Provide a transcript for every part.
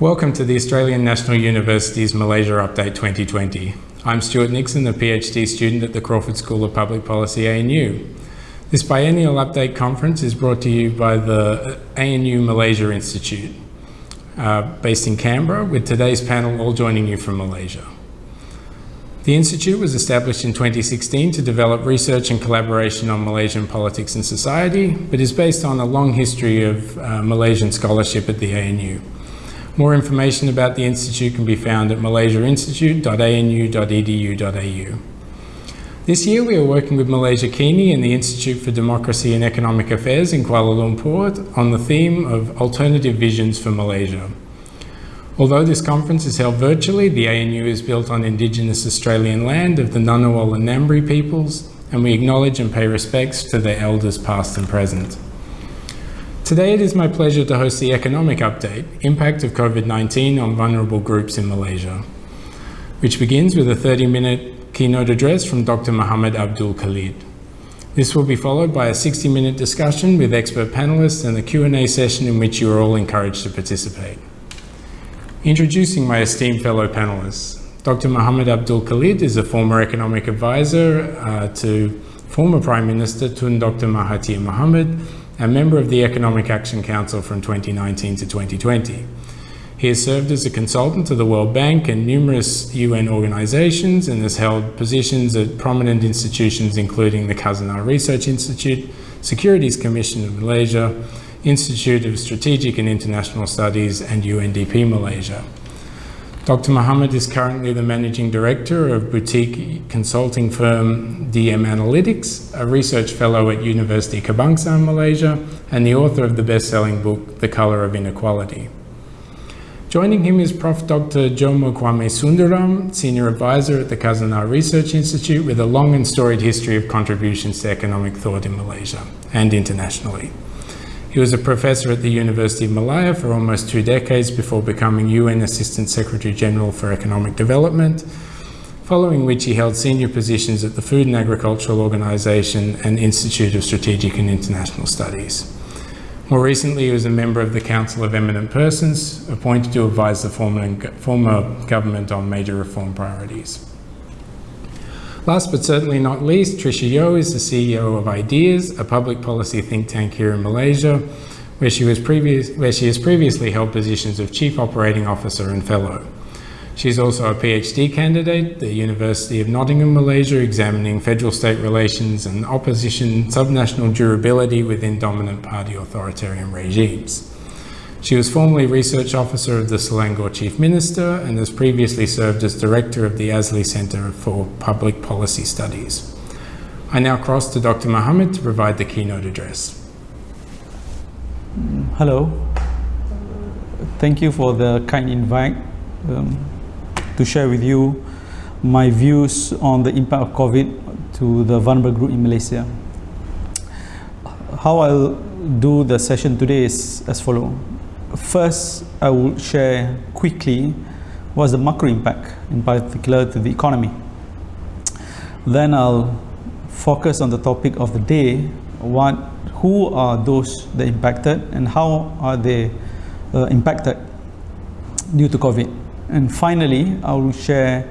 Welcome to the Australian National University's Malaysia Update 2020. I'm Stuart Nixon, a PhD student at the Crawford School of Public Policy ANU. This biennial update conference is brought to you by the ANU Malaysia Institute, uh, based in Canberra, with today's panel all joining you from Malaysia. The Institute was established in 2016 to develop research and collaboration on Malaysian politics and society, but is based on a long history of uh, Malaysian scholarship at the ANU. More information about the Institute can be found at malaysiainstitute.anu.edu.au. This year we are working with Malaysia Kini and the Institute for Democracy and Economic Affairs in Kuala Lumpur on the theme of alternative visions for Malaysia. Although this conference is held virtually, the ANU is built on Indigenous Australian land of the Ngunnawal and Ngambri peoples, and we acknowledge and pay respects to their elders past and present. Today it is my pleasure to host the Economic Update, Impact of COVID-19 on Vulnerable Groups in Malaysia, which begins with a 30-minute keynote address from Dr. Muhammad Abdul Khalid. This will be followed by a 60-minute discussion with expert panelists and a Q&A session in which you are all encouraged to participate. Introducing my esteemed fellow panelists. Dr. Muhammad Abdul Khalid is a former economic advisor uh, to former Prime Minister Tun Dr. Mahathir Mohamad a member of the Economic Action Council from 2019 to 2020. He has served as a consultant to the World Bank and numerous UN organizations and has held positions at prominent institutions including the Khazanah Research Institute, Securities Commission of Malaysia, Institute of Strategic and International Studies and UNDP Malaysia. Dr. Mohamad is currently the managing director of boutique consulting firm DM Analytics, a research fellow at University Kebangsaan Malaysia, and the author of the best-selling book, The Color of Inequality. Joining him is Prof. Dr. Jomo Kwame Sundaram, Senior Advisor at the Khazanah Research Institute with a long and storied history of contributions to economic thought in Malaysia and internationally. He was a professor at the University of Malaya for almost two decades before becoming UN Assistant Secretary General for Economic Development, following which he held senior positions at the Food and Agricultural Organization and Institute of Strategic and International Studies. More recently, he was a member of the Council of Eminent Persons, appointed to advise the former, former government on major reform priorities. Last but certainly not least, Tricia Yeoh is the CEO of Ideas, a public policy think tank here in Malaysia, where she, was previous, where she has previously held positions of Chief Operating Officer and Fellow. She's also a PhD candidate at the University of Nottingham, Malaysia, examining federal-state relations and opposition subnational durability within dominant party authoritarian regimes. She was formerly Research Officer of the Selangor Chief Minister and has previously served as Director of the ASLI Centre for Public Policy Studies. I now cross to Dr. Mohamad to provide the keynote address. Hello. Thank you for the kind invite um, to share with you my views on the impact of COVID to the vulnerable group in Malaysia. How I'll do the session today is as follows. First, I will share quickly what's the macro impact, in particular to the economy. Then I'll focus on the topic of the day, what, who are those that impacted and how are they uh, impacted due to COVID. And finally, I will share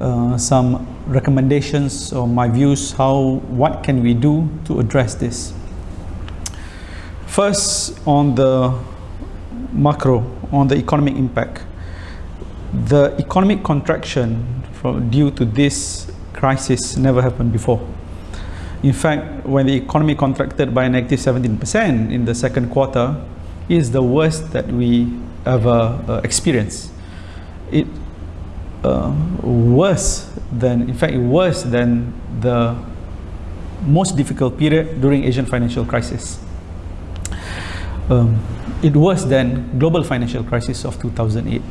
uh, some recommendations or my views, how, what can we do to address this. First, on the macro on the economic impact. The economic contraction from, due to this crisis never happened before. In fact, when the economy contracted by negative 17% in the second quarter, is the worst that we ever uh, experienced. It uh, worse than, in fact, worse than the most difficult period during Asian financial crisis. Um, it worse than global financial crisis of 2008.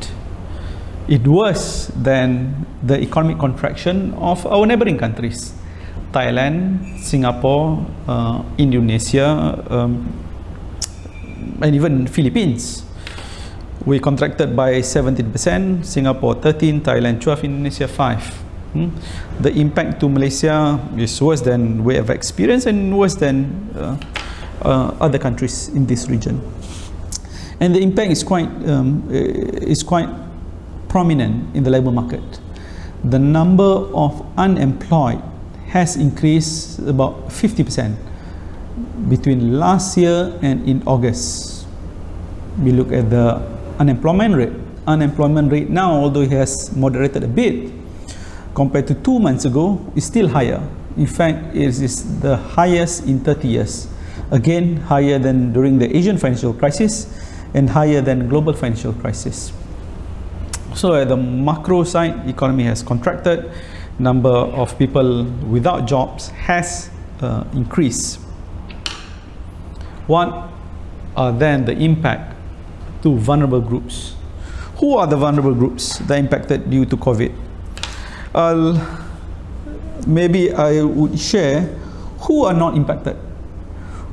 It worse than the economic contraction of our neighboring countries, Thailand, Singapore, uh, Indonesia, um, and even Philippines. We contracted by 17%, Singapore 13, Thailand 12, Indonesia 5. Hmm? The impact to Malaysia is worse than we have experienced and worse than uh, uh, other countries in this region. And the impact is quite, um, is quite prominent in the labor market. The number of unemployed has increased about 50% between last year and in August. We look at the unemployment rate. Unemployment rate now, although it has moderated a bit, compared to two months ago, is still higher. In fact, it is the highest in 30 years. Again, higher than during the Asian financial crisis and higher than global financial crisis. So at the macro side, economy has contracted, number of people without jobs has uh, increased. What are then the impact to vulnerable groups? Who are the vulnerable groups that impacted due to COVID? I'll, maybe I would share who are not impacted.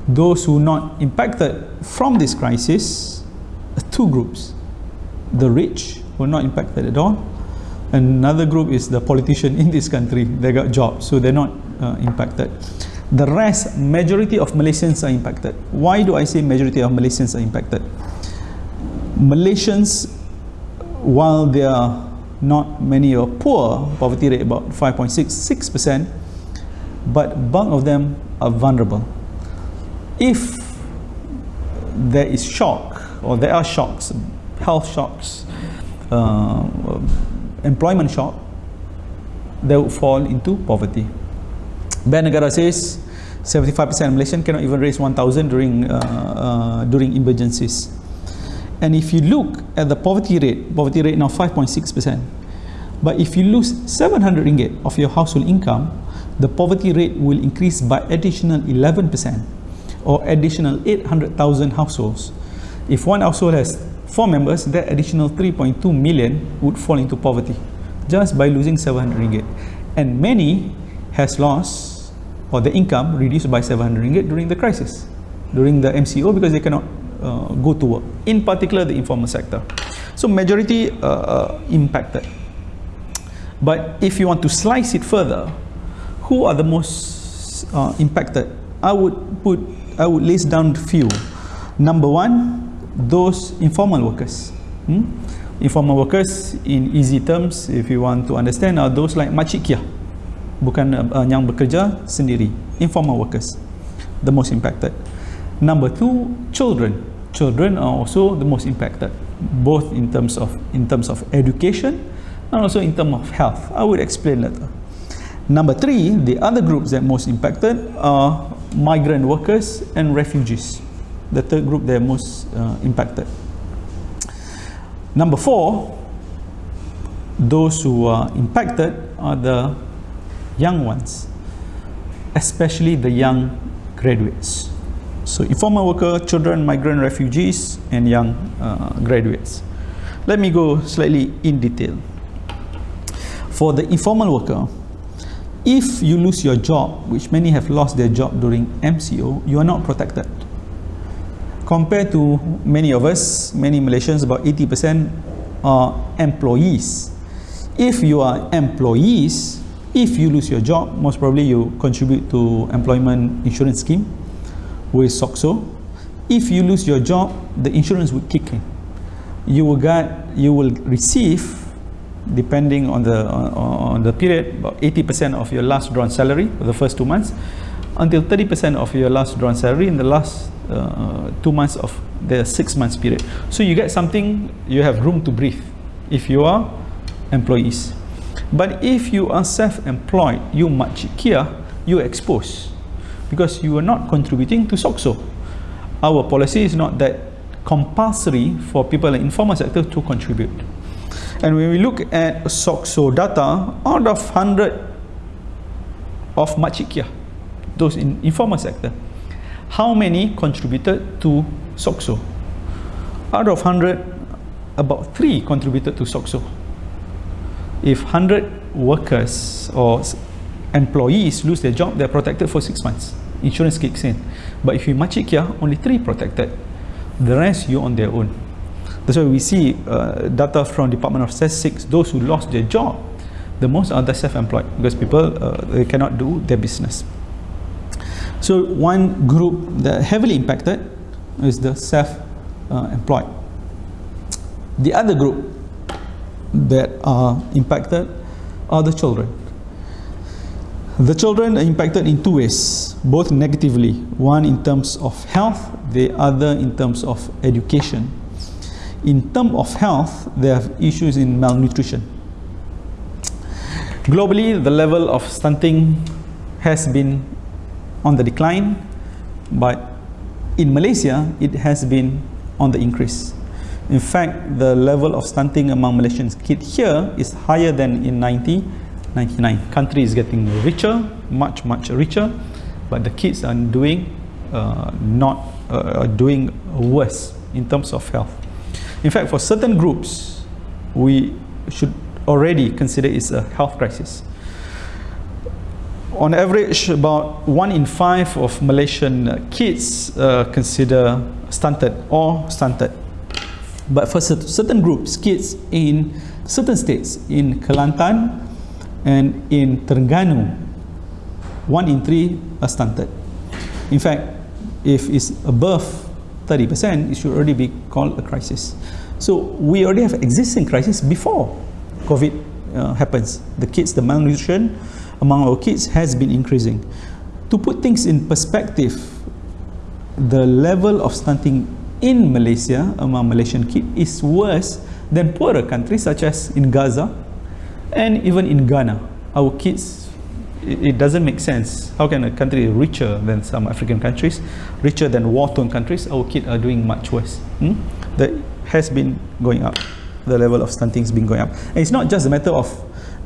Those who are not impacted from this crisis, two groups. The rich were not impacted at all. Another group is the politician in this country. They got jobs, so they're not uh, impacted. The rest, majority of Malaysians are impacted. Why do I say majority of Malaysians are impacted? Malaysians, while they are not many are poor, poverty rate about 5.66%, but bulk of them are vulnerable. If there is shock, or there are shocks, health shocks, uh, employment shock, they will fall into poverty. Bank Negara says 75% of Malaysian cannot even raise 1,000 during, uh, uh, during emergencies. And if you look at the poverty rate, poverty rate now 5.6%. But if you lose 700 ringgit of your household income, the poverty rate will increase by additional 11% or additional 800,000 households. If one household has four members, that additional 3.2 million would fall into poverty just by losing 700 ringgit. And many has lost or the income reduced by 700 ringgit during the crisis, during the MCO because they cannot uh, go to work, in particular the informal sector. So majority uh, uh, impacted. But if you want to slice it further, who are the most uh, impacted? I would put, I would list down few. Number one, those informal workers. Hmm? Informal workers, in easy terms, if you want to understand, are those like makcik Kiah, bukan uh, yang bekerja sendiri. Informal workers, the most impacted. Number two, children. Children are also the most impacted, both in terms of in terms of education and also in terms of health. I will explain later. Number three, the other groups that most impacted are migrant workers and refugees. The third group they're most uh, impacted. Number four, those who are impacted are the young ones, especially the young graduates. So informal worker, children, migrant refugees, and young uh, graduates. Let me go slightly in detail. For the informal worker, if you lose your job, which many have lost their job during MCO, you are not protected. Compared to many of us, many Malaysians, about 80% are employees. If you are employees, if you lose your job, most probably you contribute to employment insurance scheme with SOCSO. If you lose your job, the insurance will kick in. You will get, you will receive, depending on the on, on the period, about 80% of your last drawn salary for the first two months, until 30% of your last drawn salary in the last uh, two months of the six months period. So you get something, you have room to breathe if you are employees. But if you are self-employed, you makcik Kiah, you expose because you are not contributing to SOCSO. Our policy is not that compulsory for people in informal sector to contribute. And when we look at SOCSO data, out of 100 of makcik Kiah, those in informal sector, how many contributed to SOCSO? Out of 100, about 3 contributed to SOCSO. If 100 workers or employees lose their job, they're protected for six months. Insurance kicks in. But if you makcik Kiah, only three protected. The rest, you on their own. That's why we see uh, data from Department of Statistics, those who lost their job, the most are the self-employed because people, uh, they cannot do their business. So one group that heavily impacted is the self-employed. The other group that are impacted are the children. The children are impacted in two ways, both negatively. One in terms of health, the other in terms of education. In terms of health, they have issues in malnutrition. Globally, the level of stunting has been on the decline, but in Malaysia, it has been on the increase. In fact, the level of stunting among Malaysian kids here is higher than in 1999. Country is getting richer, much, much richer, but the kids are doing uh, not uh, doing worse in terms of health. In fact, for certain groups, we should already consider it's a health crisis. On average, about one in five of Malaysian kids uh, consider stunted or stunted. But for certain groups, kids in certain states, in Kelantan and in Terengganu, one in three are stunted. In fact, if it's above 30%, it should already be called a crisis. So we already have existing crisis before COVID uh, happens. The kids, the malnutrition among our kids has been increasing. To put things in perspective, the level of stunting in Malaysia among Malaysian kids is worse than poorer countries such as in Gaza and even in Ghana. Our kids, it, doesn't make sense. How can a country richer than some African countries, richer than war-torn countries, our kids are doing much worse. Hmm? That has been going up. The level of stunting has been going up. And it's not just a matter of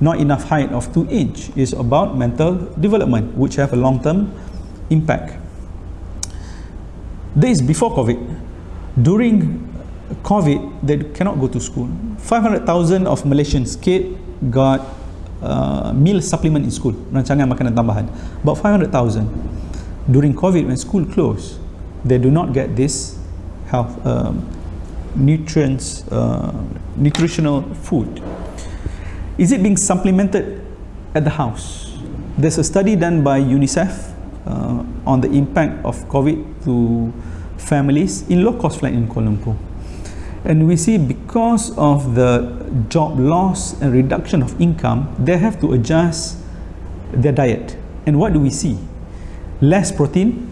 not enough height of two inch. It's about mental development, which have a long-term impact. This is before COVID during COVID, they cannot go to school. 500,000 of Malaysian kids got uh, meal supplement in school, rancangan makanan tambahan. About 500,000. During COVID, when school closed, they do not get this health um, nutrients, uh, nutritional food. Is it being supplemented at the house? There's a study done by UNICEF uh, on the impact of COVID to families in low-cost flat in Kuala Lumpur. And we see because of the job loss and reduction of income, they have to adjust their diet. And what do we see? Less protein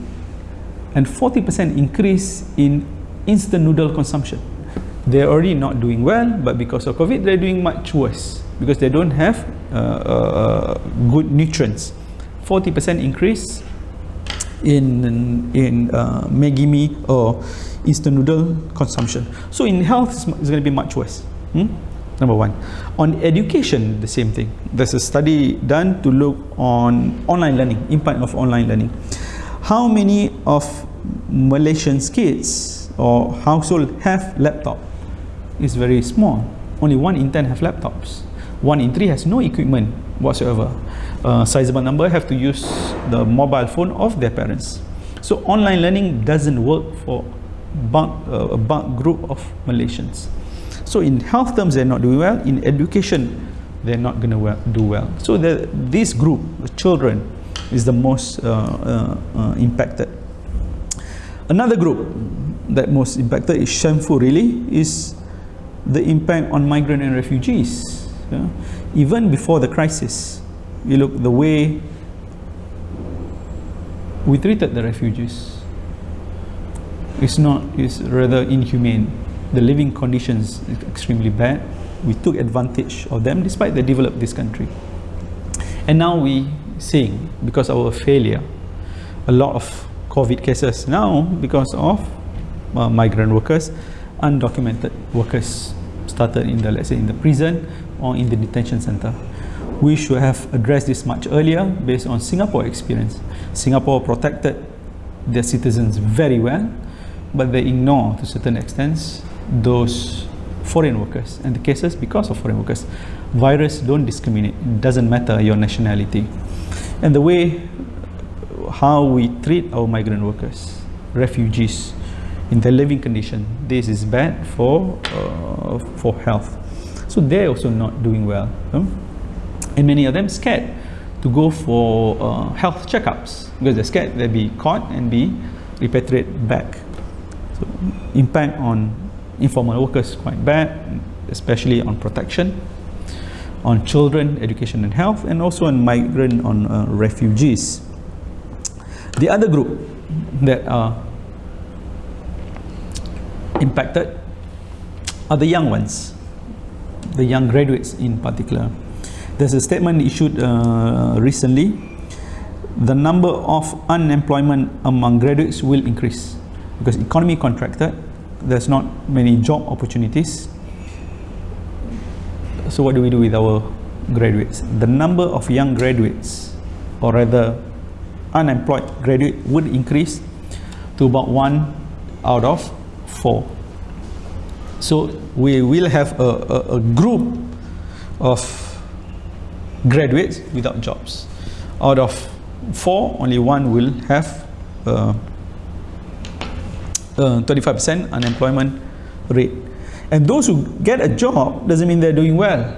and 40% increase in instant noodle consumption. They're already not doing well, but because of COVID, they're doing much worse because they don't have uh, uh, good nutrients. 40% increase in in uh, mee or instant noodle consumption. So in health, it's, going to be much worse. Hmm? Number one. On education, the same thing. There's a study done to look on online learning, impact of online learning. How many of Malaysian kids or household have laptop? It's very small. Only one in ten have laptops. One in three has no equipment whatsoever uh, sizable number have to use the mobile phone of their parents. So online learning doesn't work for bulk, uh, a bulk group of Malaysians. So in health terms, they're not doing well. In education, they're not going to well, do well. So the, this group, the children, is the most uh, uh, uh, impacted. Another group that most impacted is shameful really is the impact on migrant and refugees. Yeah? Even before the crisis, you look the way we treated the refugees it's not it's rather inhumane. The living conditions is extremely bad. We took advantage of them despite they developed this country. And now we seeing because of our failure a lot of covid cases now because of uh, migrant workers undocumented workers started in the let's say in the prison or in the detention center we should have addressed this much earlier based on Singapore experience. Singapore protected their citizens very well, but they ignore to certain extents those foreign workers and the cases because of foreign workers. Virus don't discriminate, it doesn't matter your nationality. And the way how we treat our migrant workers, refugees, in their living condition, this is bad for, uh, for health. So they're also not doing well. And many of them scared to go for uh, health checkups because they're scared they'll be caught and be repatriated back. So impact on informal workers quite bad, especially on protection, on children, education and health, and also on migrant, on uh, refugees. The other group that are impacted are the young ones, the young graduates in particular. There's a statement issued uh, recently. The number of unemployment among graduates will increase because economy contracted. There's not many job opportunities. So what do we do with our graduates? The number of young graduates, or rather unemployed graduate, would increase to about one out of four. So we will have a, a, a group of graduates without jobs. Out of four, only one will have uh, 25% unemployment rate. And those who get a job doesn't mean they're doing well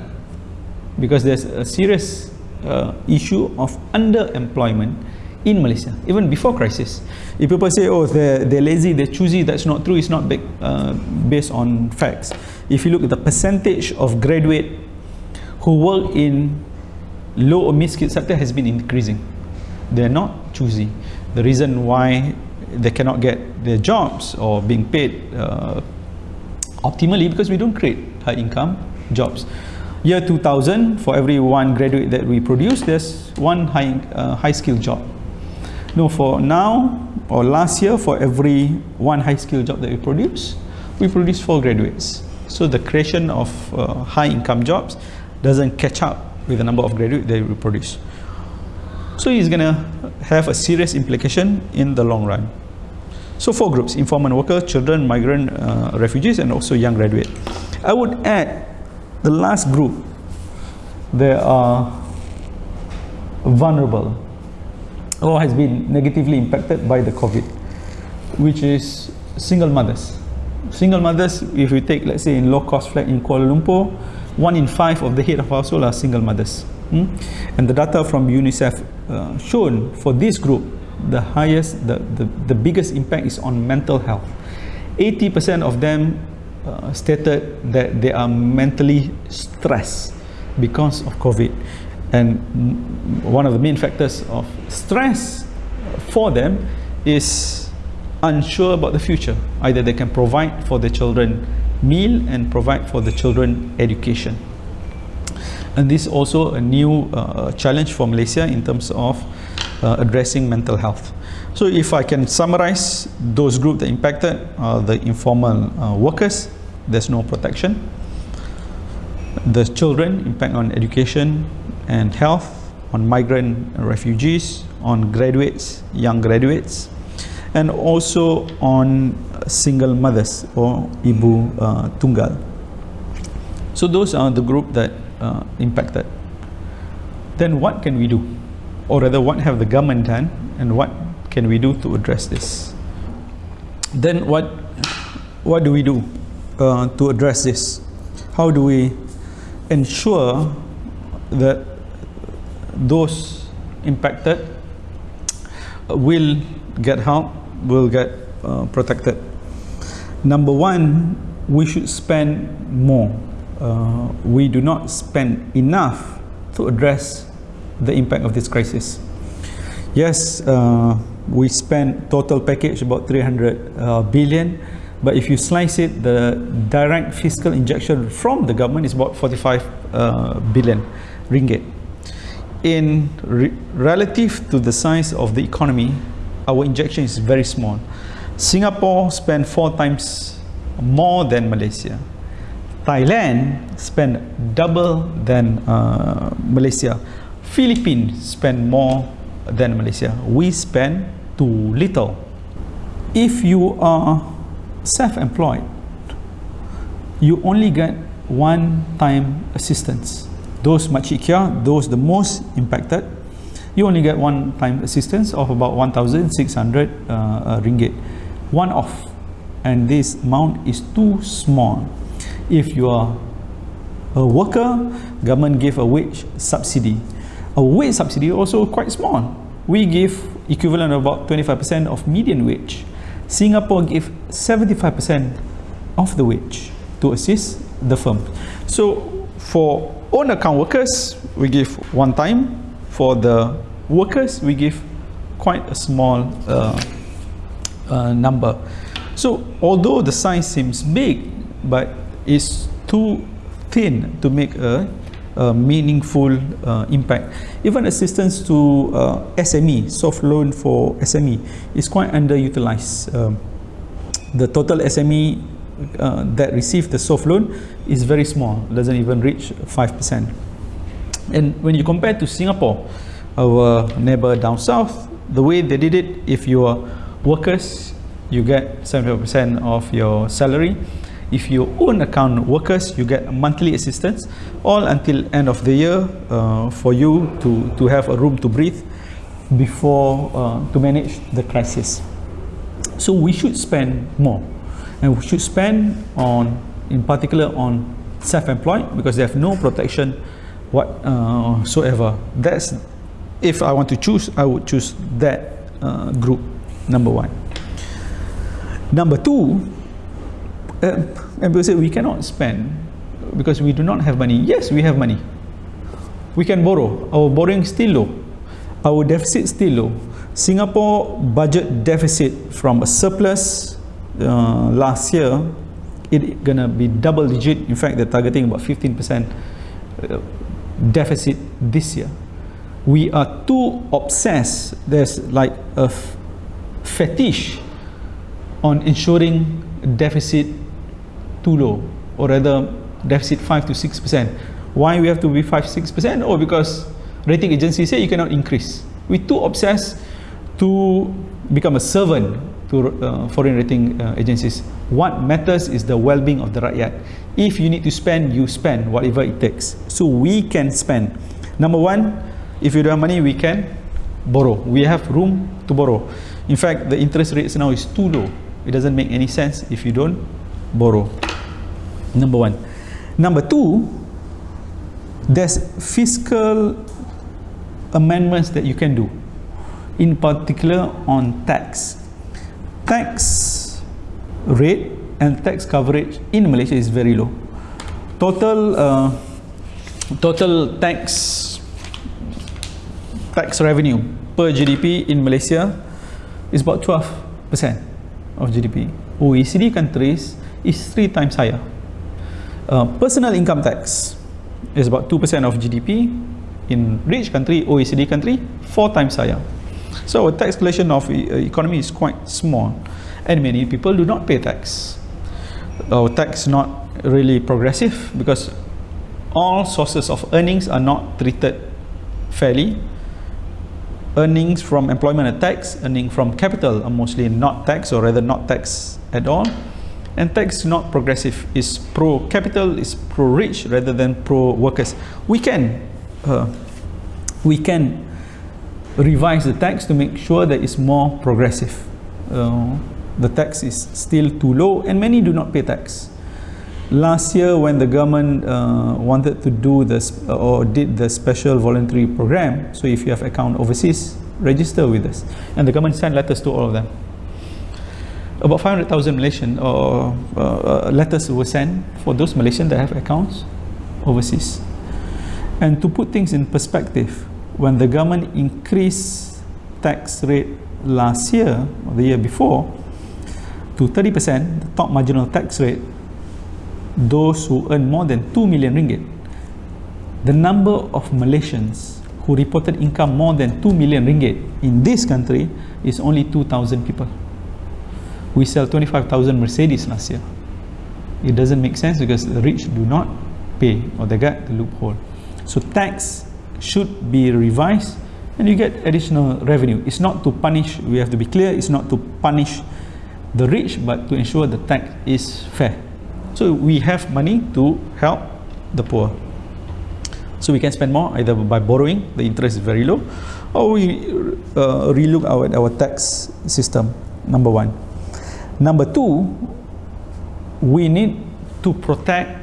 because there's a serious uh, issue of underemployment in Malaysia, even before crisis. If people say, oh, they're, they're lazy, they're choosy, that's not true, it's not big, uh, based on facts. If you look at the percentage of graduate who work in low or mid-skilled sector has been increasing. They're not choosy. The reason why they cannot get their jobs or being paid uh, optimally because we don't create high income jobs. Year 2000, for every one graduate that we produce, there's one high, uh, high skill job. No, for now or last year, for every one high skill job that we produce, we produce four graduates. So the creation of uh, high income jobs doesn't catch up with the number of graduates that we produce. So it's going to have a serious implication in the long run. So four groups, informal workers, children, migrant, uh, refugees, and also young graduates. I would add the last group, they are vulnerable or has been negatively impacted by the COVID, which is single mothers. Single mothers, if we take, let's say, in low-cost flat in Kuala Lumpur, one in five of the head of household are single mothers. Hmm? And the data from UNICEF uh, shown for this group, the highest, the, the, the biggest impact is on mental health. 80% of them uh, stated that they are mentally stressed because of COVID. And one of the main factors of stress for them is unsure about the future. Either they can provide for their children meal and provide for the children education. And this is also a new uh, challenge for Malaysia in terms of uh, addressing mental health. So if I can summarize those groups that impacted are the informal uh, workers, there's no protection. The children impact on education and health, on migrant refugees, on graduates, young graduates, and also on single mothers or ibu uh, tunggal. So those are the group that uh, impacted. Then what can we do? Or rather, what have the government done and what can we do to address this? Then what, what do we do uh, to address this? How do we ensure that those impacted will get help, will get uh, protected? Number one, we should spend more. Uh, we do not spend enough to address the impact of this crisis. Yes, uh, we spend total package about 300 uh, billion, but if you slice it, the direct fiscal injection from the government is about 45 uh, billion ringgit. In re relative to the size of the economy, our injection is very small. Singapore spent four times more than Malaysia. Thailand spent double than uh, Malaysia. Philippines spend more than Malaysia. We spend too little. If you are self-employed, you only get one-time assistance. Those makcik Kiah, those the most impacted, you only get one-time assistance of about 1,600 uh, uh, ringgit. One off. And this amount is too small. If you are a worker government give a wage subsidy. A wage subsidy also quite small. We give equivalent of about 25% of median wage. Singapore give 75% of the wage to assist the firm. So for own account workers, we give one time. For the workers, we give quite a small uh, uh, number. So although the size seems big, but it's too thin to make a, a meaningful uh, impact. Even assistance to uh, SME, soft loan for SME, is quite underutilized. Um, the total SME uh, that receive the soft loan is very small, doesn't even reach 5%. And when you compare to Singapore, our neighbor down south, the way they did it, if you are workers, you get 75% of your salary. If you own account workers, you get monthly assistance, all until end of the year uh, for you to, to have a room to breathe before uh, to manage the crisis. So we should spend more and we should spend on in particular on self-employed because they have no protection whatsoever. Uh, That's if I want to choose, I would choose that uh, group number one. Number two, uh, and people say we cannot spend because we do not have money. Yes, we have money. We can borrow. Our borrowing still low. Our deficit still low. Singapore budget deficit from a surplus uh, last year, it gonna be double digit. In fact, they're targeting about 15% uh, deficit this year. We are too obsessed. There's like a fetish on ensuring deficit too low, or rather deficit 5 to 6%. Why we have to be 5 6%? Oh, because rating agencies say you cannot increase. We're too obsessed to become a servant to uh, foreign rating uh, agencies. What matters is the well-being of the rakyat. If you need to spend, you spend whatever it takes. So we can spend. Number one, if you don't have money, we can borrow. We have room to borrow. In fact, the interest rates now is too low. It doesn't make any sense if you don't borrow. Number one. Number two, there's fiscal amendments that you can do, in particular on tax tax rate and tax coverage in Malaysia is very low. Total uh, total tax tax revenue per GDP in Malaysia is about 12% of GDP. OECD countries is three times higher. Uh, personal income tax is about 2% of GDP. In rich country, OECD country, four times higher. So our tax collection of e economy is quite small and many people do not pay tax. Our tax is not really progressive because all sources of earnings are not treated fairly. Earnings from employment are tax, earnings from capital are mostly not tax or rather not tax at all. And tax is not progressive, is pro-capital, is pro-rich rather than pro-workers. We can, uh, we can revise the tax to make sure that it's more progressive. Uh, the tax is still too low and many do not pay tax. Last year when the government uh, wanted to do this or did the special voluntary program, so if you have account overseas, register with us. And the government sent letters to all of them. About 500,000 Malaysian or uh, uh, letters were sent for those Malaysians that have accounts overseas. And to put things in perspective, when the government increased tax rate last year or the year before to 30%, the top marginal tax rate, those who earn more than 2 million ringgit, the number of Malaysians who reported income more than 2 million ringgit in this country is only 2,000 people. We sell 25,000 Mercedes last year. It doesn't make sense because the rich do not pay or they get the loophole. So tax should be revised and you get additional revenue. It's not to punish, we have to be clear, it's not to punish the rich but to ensure the tax is fair. So we have money to help the poor. So we can spend more either by borrowing, the interest is very low, or we uh, relook our, our tax system, number one. Number two, we need to protect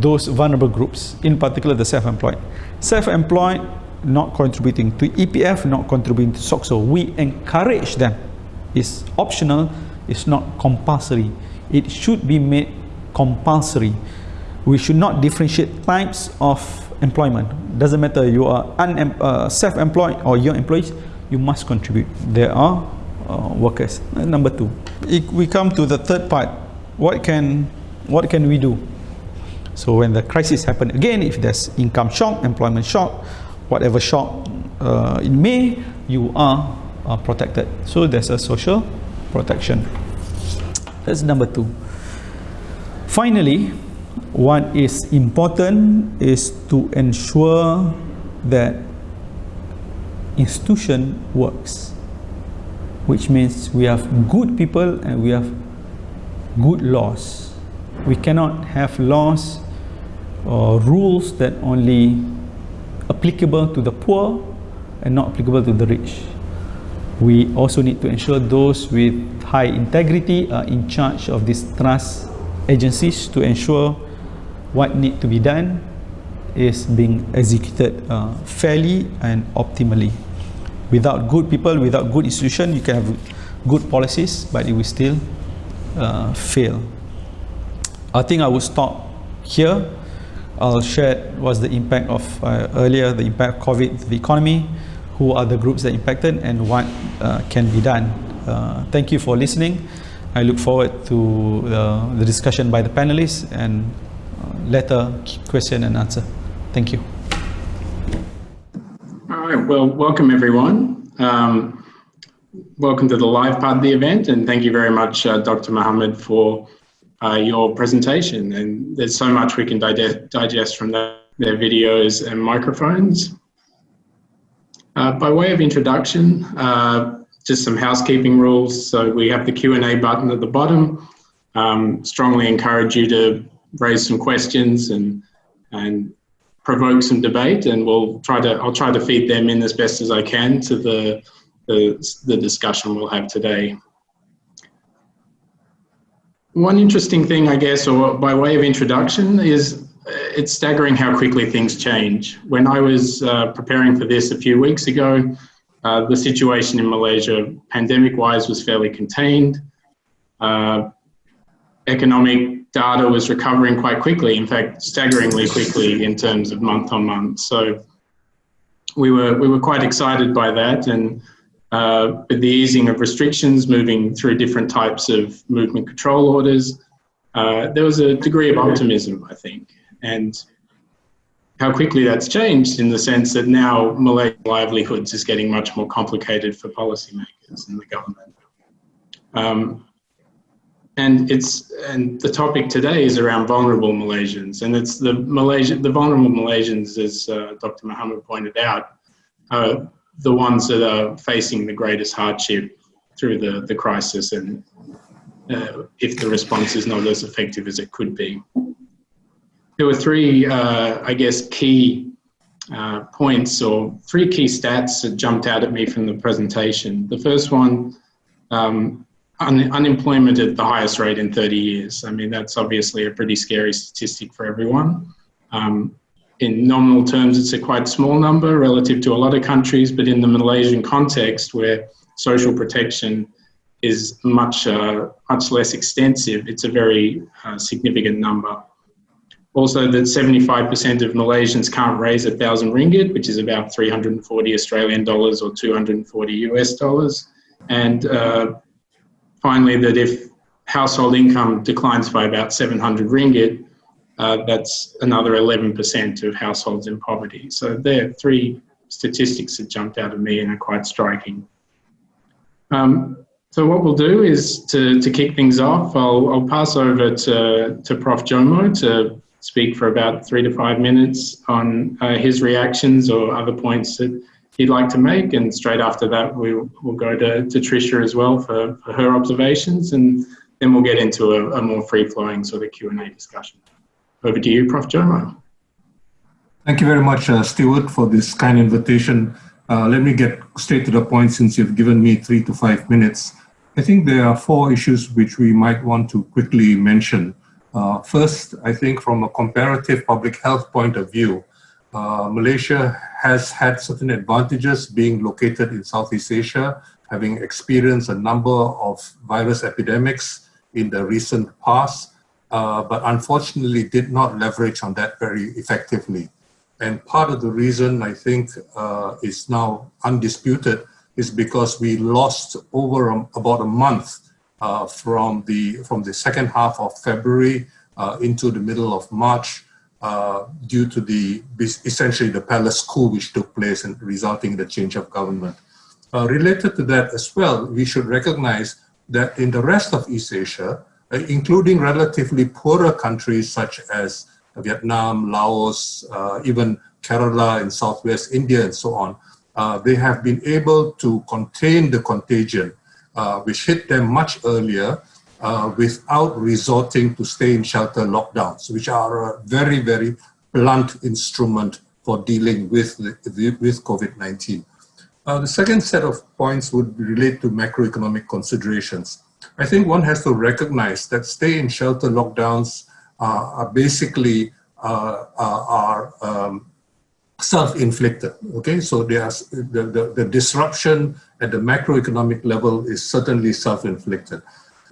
those vulnerable groups, in particular the self-employed self-employed not contributing to EPF not contributing to SOCSO we encourage them it's optional it's not compulsory it should be made compulsory. We should not differentiate types of employment. Doesn't matter you are uh, self-employed or your employees, you must contribute. There are uh, workers. Number two, if we come to the third part. What can what can we do? So when the crisis happen again, if there's income shock, employment shock, whatever shock uh, it may, you are uh, protected. So there's a social protection. That's number two. Finally, what is important is to ensure that institution works which means we have good people and we have good laws we cannot have laws or rules that only applicable to the poor and not applicable to the rich. We also need to ensure those with high integrity are in charge of these trust agencies to ensure what need to be done is being executed uh, fairly and optimally. Without good people without good institution you can have good policies but it will still uh, fail. I think I will stop here I'll share what's the impact of uh, earlier the impact of COVID to the economy who are the groups that impacted and what uh, can be done. Uh, thank you for listening. I look forward to uh, the discussion by the panelists and uh, later question and answer. Thank you. All right, well, welcome everyone. Um, welcome to the live part of the event and thank you very much, uh, Dr. Mohammed, for uh, your presentation. And there's so much we can digest, from that, their videos and microphones. Uh, by way of introduction, uh, just some housekeeping rules. So we have the Q&A button at the bottom. Um, strongly encourage you to raise some questions and, and provoke some debate and we'll try to, I'll try to feed them in as best as I can to the, the, the discussion we'll have today. One interesting thing, I guess, or by way of introduction, is it's staggering how quickly things change. When I was uh, preparing for this a few weeks ago, uh, the situation in Malaysia, pandemic-wise, was fairly contained. Uh, economic data was recovering quite quickly, in fact, staggeringly quickly in terms of month on month. So we were, we were quite excited by that. And uh, the easing of restrictions, moving through different types of movement control orders, uh, there was a degree of optimism, I think and how quickly that's changed in the sense that now Malay livelihoods is getting much more complicated for policymakers and the government. Um, and it's and the topic today is around vulnerable Malaysians, and it's the Malaysia the vulnerable Malaysians, as uh, Dr. Mohammed pointed out, are the ones that are facing the greatest hardship through the the crisis, and uh, if the response is not as effective as it could be there were three, uh, I guess, key uh, points or three key stats that jumped out at me from the presentation. The first one, um, un unemployment at the highest rate in 30 years. I mean, that's obviously a pretty scary statistic for everyone. Um, in nominal terms, it's a quite small number relative to a lot of countries, but in the Malaysian context where social protection is much, uh, much less extensive, it's a very uh, significant number. Also that 75% of Malaysians can't raise a thousand ringgit, which is about 340 Australian dollars or 240 US dollars. And uh, finally, that if household income declines by about 700 ringgit, uh, that's another 11% of households in poverty. So there are three statistics that jumped out of me and are quite striking. Um, so what we'll do is to, to kick things off, I'll, I'll pass over to, to Prof. Jomo to speak for about three to five minutes on uh, his reactions or other points that he'd like to make. And straight after that, we'll, we'll go to, to Tricia as well for, for her observations. And then we'll get into a, a more free-flowing sort of Q&A discussion. Over to you, Prof. Jomo. Thank you very much, uh, Stuart, for this kind invitation. Uh, let me get straight to the point since you've given me three to five minutes. I think there are four issues which we might want to quickly mention. Uh, first, I think from a comparative public health point of view, uh, Malaysia has had certain advantages being located in Southeast Asia, having experienced a number of virus epidemics in the recent past, uh, but unfortunately did not leverage on that very effectively. And part of the reason I think uh, is now undisputed is because we lost over a, about a month uh, from the from the second half of February uh, into the middle of March uh, due to the essentially the palace coup which took place and resulting in the change of government. Uh, related to that as well, we should recognize that in the rest of East Asia, including relatively poorer countries such as Vietnam, Laos, uh, even Kerala in Southwest India and so on, uh, they have been able to contain the contagion, uh, which hit them much earlier uh, without resorting to stay in shelter lockdowns, which are a very, very blunt instrument for dealing with, with COVID-19. Uh, the second set of points would relate to macroeconomic considerations. I think one has to recognize that stay in shelter lockdowns uh, are basically uh, are um, self-inflicted. Okay, so there's the, the, the, disruption at the macroeconomic level is certainly self-inflicted.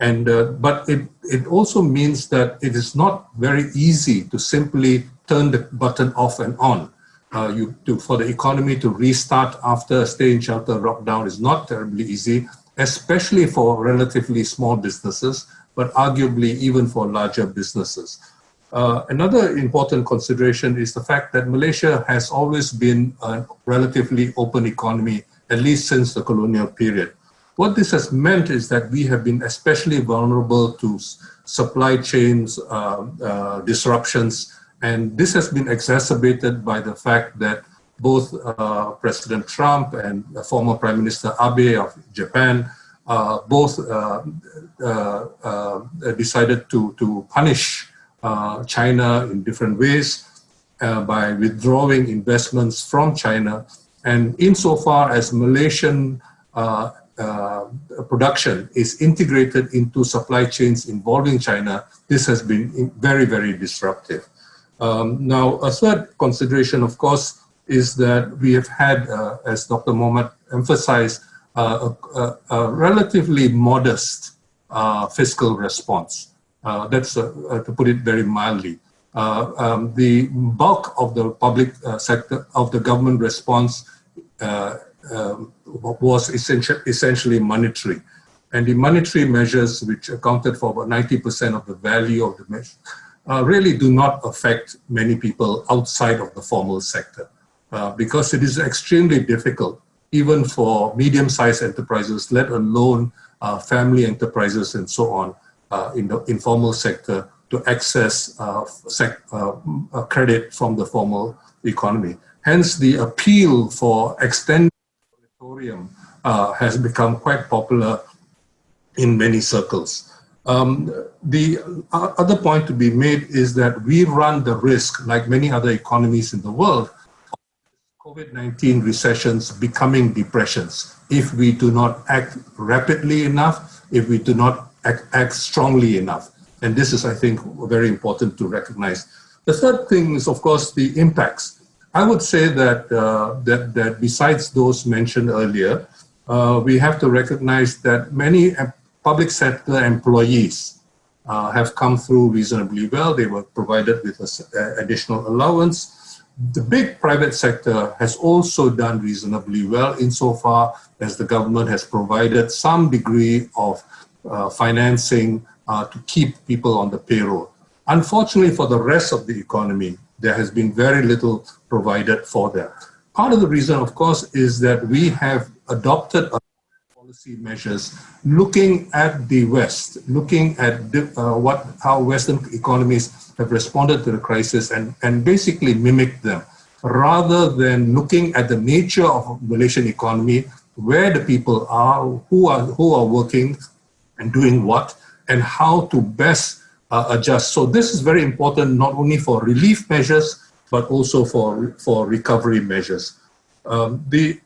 And, uh, but it, it also means that it is not very easy to simply turn the button off and on. Uh, you, to, for the economy to restart after a stay in shelter lockdown is not terribly easy, especially for relatively small businesses, but arguably even for larger businesses. Uh, another important consideration is the fact that Malaysia has always been a relatively open economy, at least since the colonial period. What this has meant is that we have been especially vulnerable to supply chains uh, uh, disruptions, and this has been exacerbated by the fact that both uh, President Trump and former Prime Minister Abe of Japan uh, both uh, decided to, to punish uh, China in different ways uh, by withdrawing investments from China. And insofar as Malaysian uh, uh, production is integrated into supply chains involving China, this has been very, very disruptive. Um, now, a third consideration, of course, is that we have had, uh, as Dr. Mohammed emphasized, uh, a, a, relatively modest fiscal response. Uh, that's uh, uh, to put it very mildly. Um, the bulk of the public sector, of the government response um, was essentially, essentially monetary. And the monetary measures, which accounted for about 90% of the value of the measure, uh, really do not affect many people outside of the formal sector uh, because it is extremely difficult, even for medium-sized enterprises, let alone uh, family enterprises and so on, uh, in the informal sector to access uh, uh, credit from the formal economy. Hence, the appeal for extended moratorium has become quite popular in many circles. Um, the other point to be made is that we run the risk, like many other economies in the world, COVID-19 recessions becoming depressions if we do not act rapidly enough, if we do not act, act strongly enough. And this is, I think, very important to recognize. The third thing is, of course, the impacts. I would say that, uh, that, that besides those mentioned earlier, uh, we have to recognize that many public sector employees uh, have come through reasonably well. They were provided with an additional allowance. The big private sector has also done reasonably well insofar as the government has provided some degree of uh, financing uh, to keep people on the payroll. Unfortunately for the rest of the economy, there has been very little provided for that. Part of the reason, of course, is that we have adopted policy measures looking at the West, looking at the, uh, what how Western economies have responded to the crisis and, and basically mimic them, rather than looking at the nature of Malaysian economy, where the people are, who are, who are working, and doing what and how to best uh, adjust. So this is very important not only for relief measures, but also for, for recovery measures. Um, the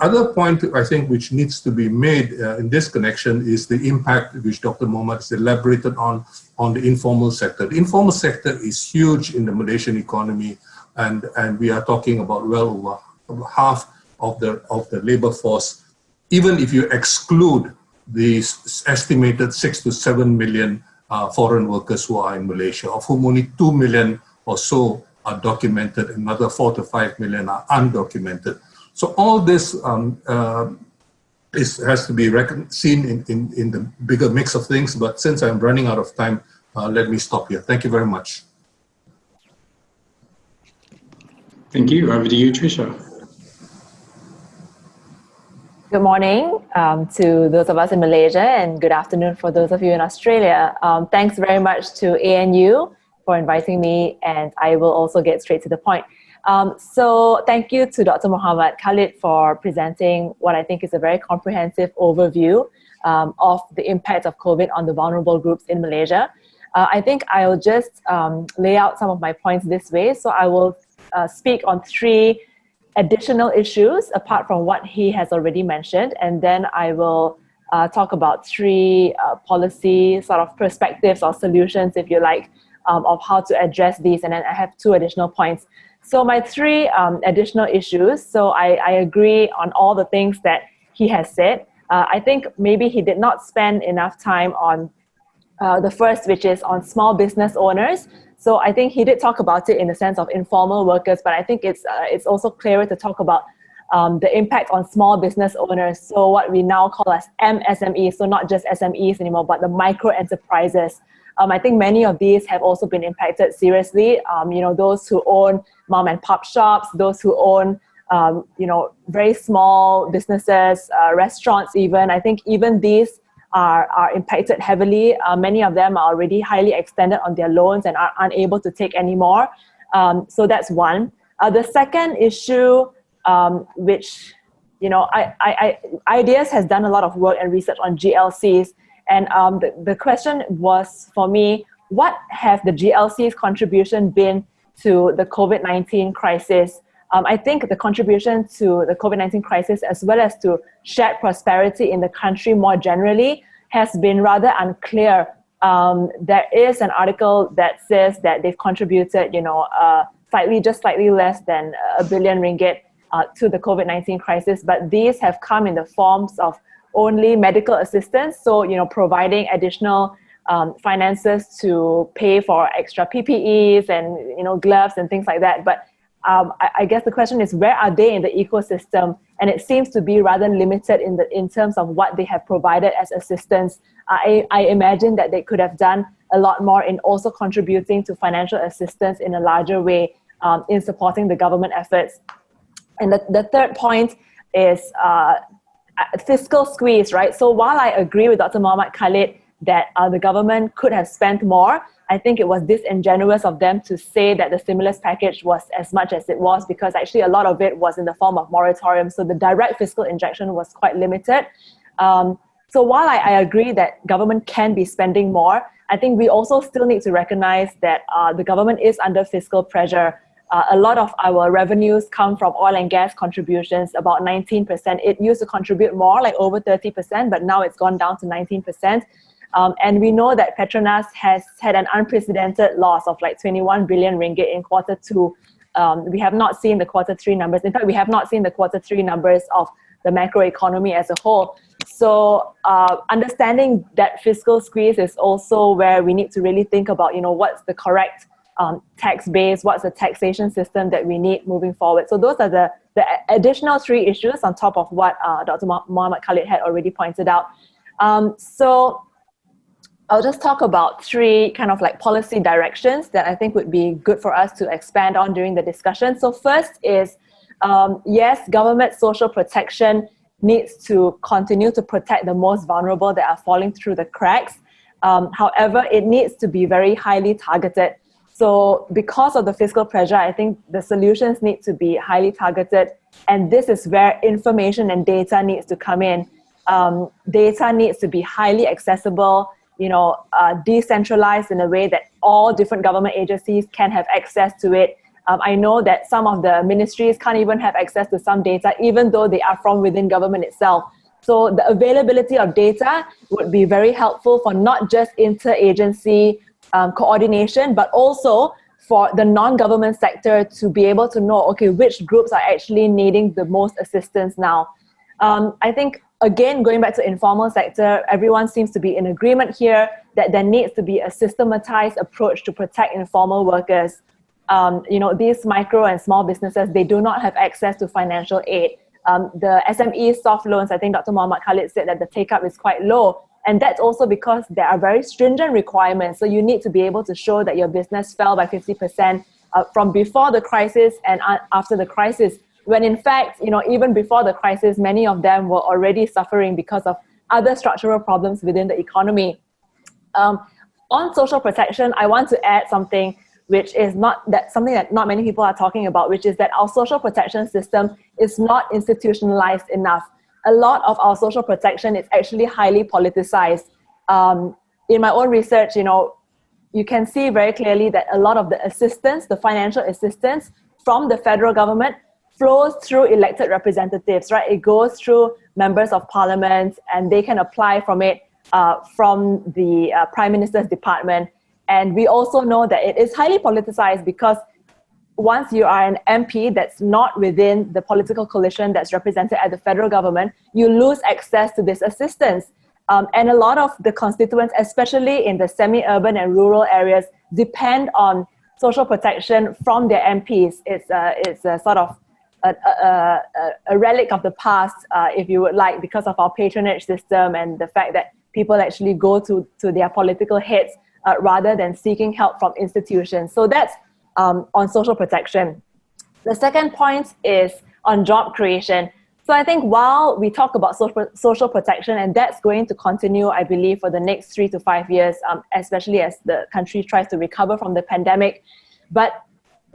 other point I think which needs to be made uh, in this connection is the impact which Dr. Mohammed has elaborated on on the informal sector. The informal sector is huge in the Malaysian economy and, and we are talking about well over half of the, of the labor force. Even if you exclude the estimated six to seven million uh, foreign workers who are in Malaysia, of whom only two million or so are documented, another four to five million are undocumented. So all this um, uh, is, has to be seen in, in, in the bigger mix of things, but since I'm running out of time, uh, let me stop here. Thank you very much. Thank you. Over to you, Tricia. Good morning um, to those of us in Malaysia and good afternoon for those of you in Australia. Um, thanks very much to ANU for inviting me and I will also get straight to the point. Um, so thank you to Dr. Muhammad Khalid for presenting what I think is a very comprehensive overview um, of the impact of COVID on the vulnerable groups in Malaysia. Uh, I think I'll just um, lay out some of my points this way. So I will uh, speak on three additional issues apart from what he has already mentioned, and then I will uh, talk about three uh, policy sort of perspectives or solutions, if you like, um, of how to address these. And then I have two additional points. So my three um, additional issues. So I, I, agree on all the things that he has said. Uh, I think maybe he did not spend enough time on uh, the first, which is on small business owners. So I think he did talk about it in the sense of informal workers, but I think it's, uh, it's also clearer to talk about um, the impact on small business owners. So what we now call as MSMEs, so not just SMEs anymore, but the micro enterprises. Um, I think many of these have also been impacted seriously. Um, you know, those who own mom and pop shops, those who own, um, you know, very small businesses, uh, restaurants even. I think even these are, are impacted heavily. Uh, many of them are already highly extended on their loans and are unable to take any more. Um, so that's one. Uh, the second issue, um, which, you know, I, I, I, IDEAS has done a lot of work and research on GLCs and um, the, the question was for me, what have the GLC's contribution been to the COVID-19 crisis? Um, I think the contribution to the COVID-19 crisis as well as to shared prosperity in the country more generally has been rather unclear. Um, there is an article that says that they've contributed, you know, uh, slightly, just slightly less than a billion ringgit uh, to the COVID-19 crisis, but these have come in the forms of only medical assistance. So, you know, providing additional um, finances to pay for extra PPEs and, you know, gloves and things like that. But um, I, I, guess the question is, where are they in the ecosystem? And it seems to be rather limited in, the, in terms of what they have provided as assistance. I, I imagine that they could have done a lot more in also contributing to financial assistance in a larger way um, in supporting the government efforts. And the, the third point is uh, fiscal squeeze, right? So while I agree with Dr. Muhammad Khalid that uh, the government could have spent more, I think it was disingenuous of them to say that the stimulus package was as much as it was because actually a lot of it was in the form of moratorium. So the direct fiscal injection was quite limited. Um, so while I, I, agree that government can be spending more, I think we also still need to recognize that uh, the government is under fiscal pressure uh, a lot of our revenues come from oil and gas contributions, about 19%. It used to contribute more, like over 30%, but now it's gone down to 19%. Um, and we know that Petronas has had an unprecedented loss of like 21 billion ringgit in quarter two. Um, we have not seen the quarter three numbers. In fact, we have not seen the quarter three numbers of the macroeconomy as a whole. So uh, understanding that fiscal squeeze is also where we need to really think about, you know, what's the correct um, tax base, what's the taxation system that we need moving forward. So those are the, the additional three issues on top of what uh, Dr. Muhammad Khalid had already pointed out. Um, so I'll just talk about three kind of like policy directions that I think would be good for us to expand on during the discussion. So first is, um, yes, government social protection needs to continue to protect the most vulnerable that are falling through the cracks. Um, however, it needs to be very highly targeted. So because of the fiscal pressure, I think the solutions need to be highly targeted. And this is where information and data needs to come in. Um, data needs to be highly accessible, you know, uh, decentralized in a way that all different government agencies can have access to it. Um, I know that some of the ministries can't even have access to some data, even though they are from within government itself. So the availability of data would be very helpful for not just interagency um, coordination, but also for the non-government sector to be able to know, okay, which groups are actually needing the most assistance now. Um, I think again, going back to informal sector, everyone seems to be in agreement here that there needs to be a systematized approach to protect informal workers. Um, you know, these micro and small businesses, they do not have access to financial aid. Um, the SME soft loans, I think Dr. Muhammad Khalid said that the take up is quite low. And that's also because there are very stringent requirements. So you need to be able to show that your business fell by 50% uh, from before the crisis and after the crisis when in fact, you know, even before the crisis, many of them were already suffering because of other structural problems within the economy. Um, on social protection, I want to add something which is not that something that not many people are talking about, which is that our social protection system is not institutionalized enough. A lot of our social protection is actually highly politicized. Um, in my own research, you know, you can see very clearly that a lot of the assistance, the financial assistance from the federal government flows through elected representatives, right? It goes through members of parliament and they can apply from it uh, from the uh, prime minister's department. And we also know that it is highly politicized because once you are an MP that's not within the political coalition that's represented at the federal government, you lose access to this assistance. Um, and a lot of the constituents, especially in the semi-urban and rural areas, depend on social protection from their MPs. It's a, it's a sort of a, a, a, relic of the past, uh, if you would like, because of our patronage system and the fact that people actually go to, to their political heads uh, rather than seeking help from institutions. So that's um, on social protection. The second point is on job creation. So I think while we talk about social, protection, and that's going to continue, I believe, for the next three to five years, um, especially as the country tries to recover from the pandemic. But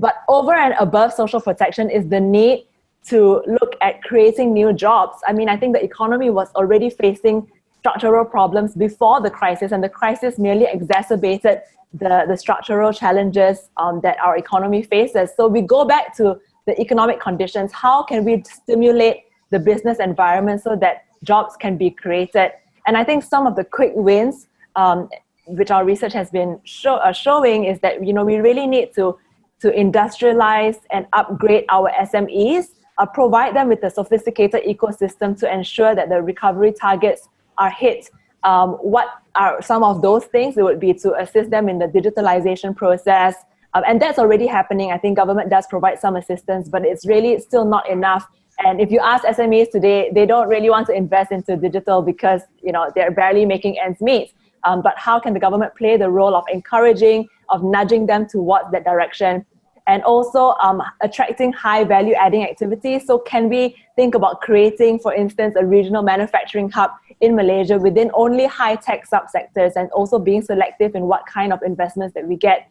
but over and above social protection is the need to look at creating new jobs. I mean, I think the economy was already facing structural problems before the crisis, and the crisis merely exacerbated the, the structural challenges um, that our economy faces. So we go back to the economic conditions. How can we stimulate the business environment so that jobs can be created? And I think some of the quick wins, um, which our research has been show, uh, showing, is that you know we really need to to industrialize and upgrade our SMEs, uh, provide them with a sophisticated ecosystem to ensure that the recovery targets are hit. Um, what are some of those things? It would be to assist them in the digitalization process. Um, and that's already happening. I think government does provide some assistance, but it's really still not enough. And if you ask SMEs today, they don't really want to invest into digital because you know they're barely making ends meet. Um, but how can the government play the role of encouraging, of nudging them towards that direction? And also um, attracting high value adding activities. So can we think about creating, for instance, a regional manufacturing hub in Malaysia within only high tech subsectors and also being selective in what kind of investments that we get.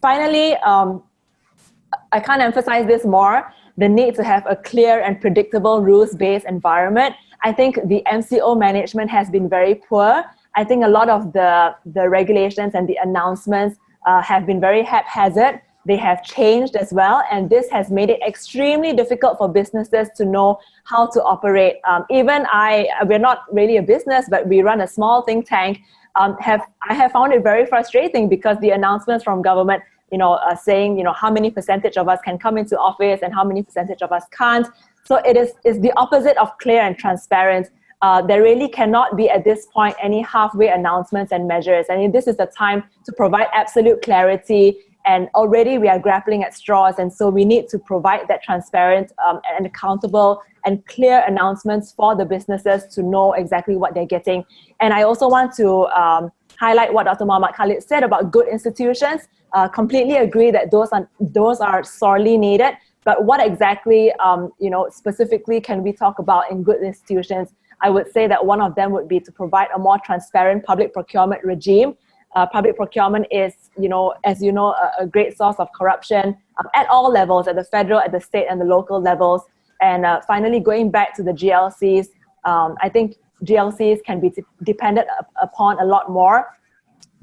Finally, um, I can't emphasize this more, the need to have a clear and predictable rules-based environment. I think the MCO management has been very poor. I think a lot of the, the regulations and the announcements uh, have been very haphazard they have changed as well, and this has made it extremely difficult for businesses to know how to operate. Um, even I, we're not really a business, but we run a small think tank. Um, have I have found it very frustrating because the announcements from government, you know, are saying, you know, how many percentage of us can come into office and how many percentage of us can't. So it is is the opposite of clear and transparent. Uh, there really cannot be at this point any halfway announcements and measures. I And this is the time to provide absolute clarity and already we are grappling at straws and so we need to provide that transparent um, and accountable and clear announcements for the businesses to know exactly what they're getting. And i also want to um, highlight what dr Muhammad Khalid said about good institutions. Uh, completely agree that those are those are sorely needed but what exactly um, you know specifically can we talk about in good institutions? I would say that one of them would be to provide a more transparent public procurement regime uh, public procurement is, you know, as you know, a, a great source of corruption um, at all levels, at the federal, at the state, and the local levels. And uh, finally, going back to the GLCs, um, I think GLCs can be depended upon a lot more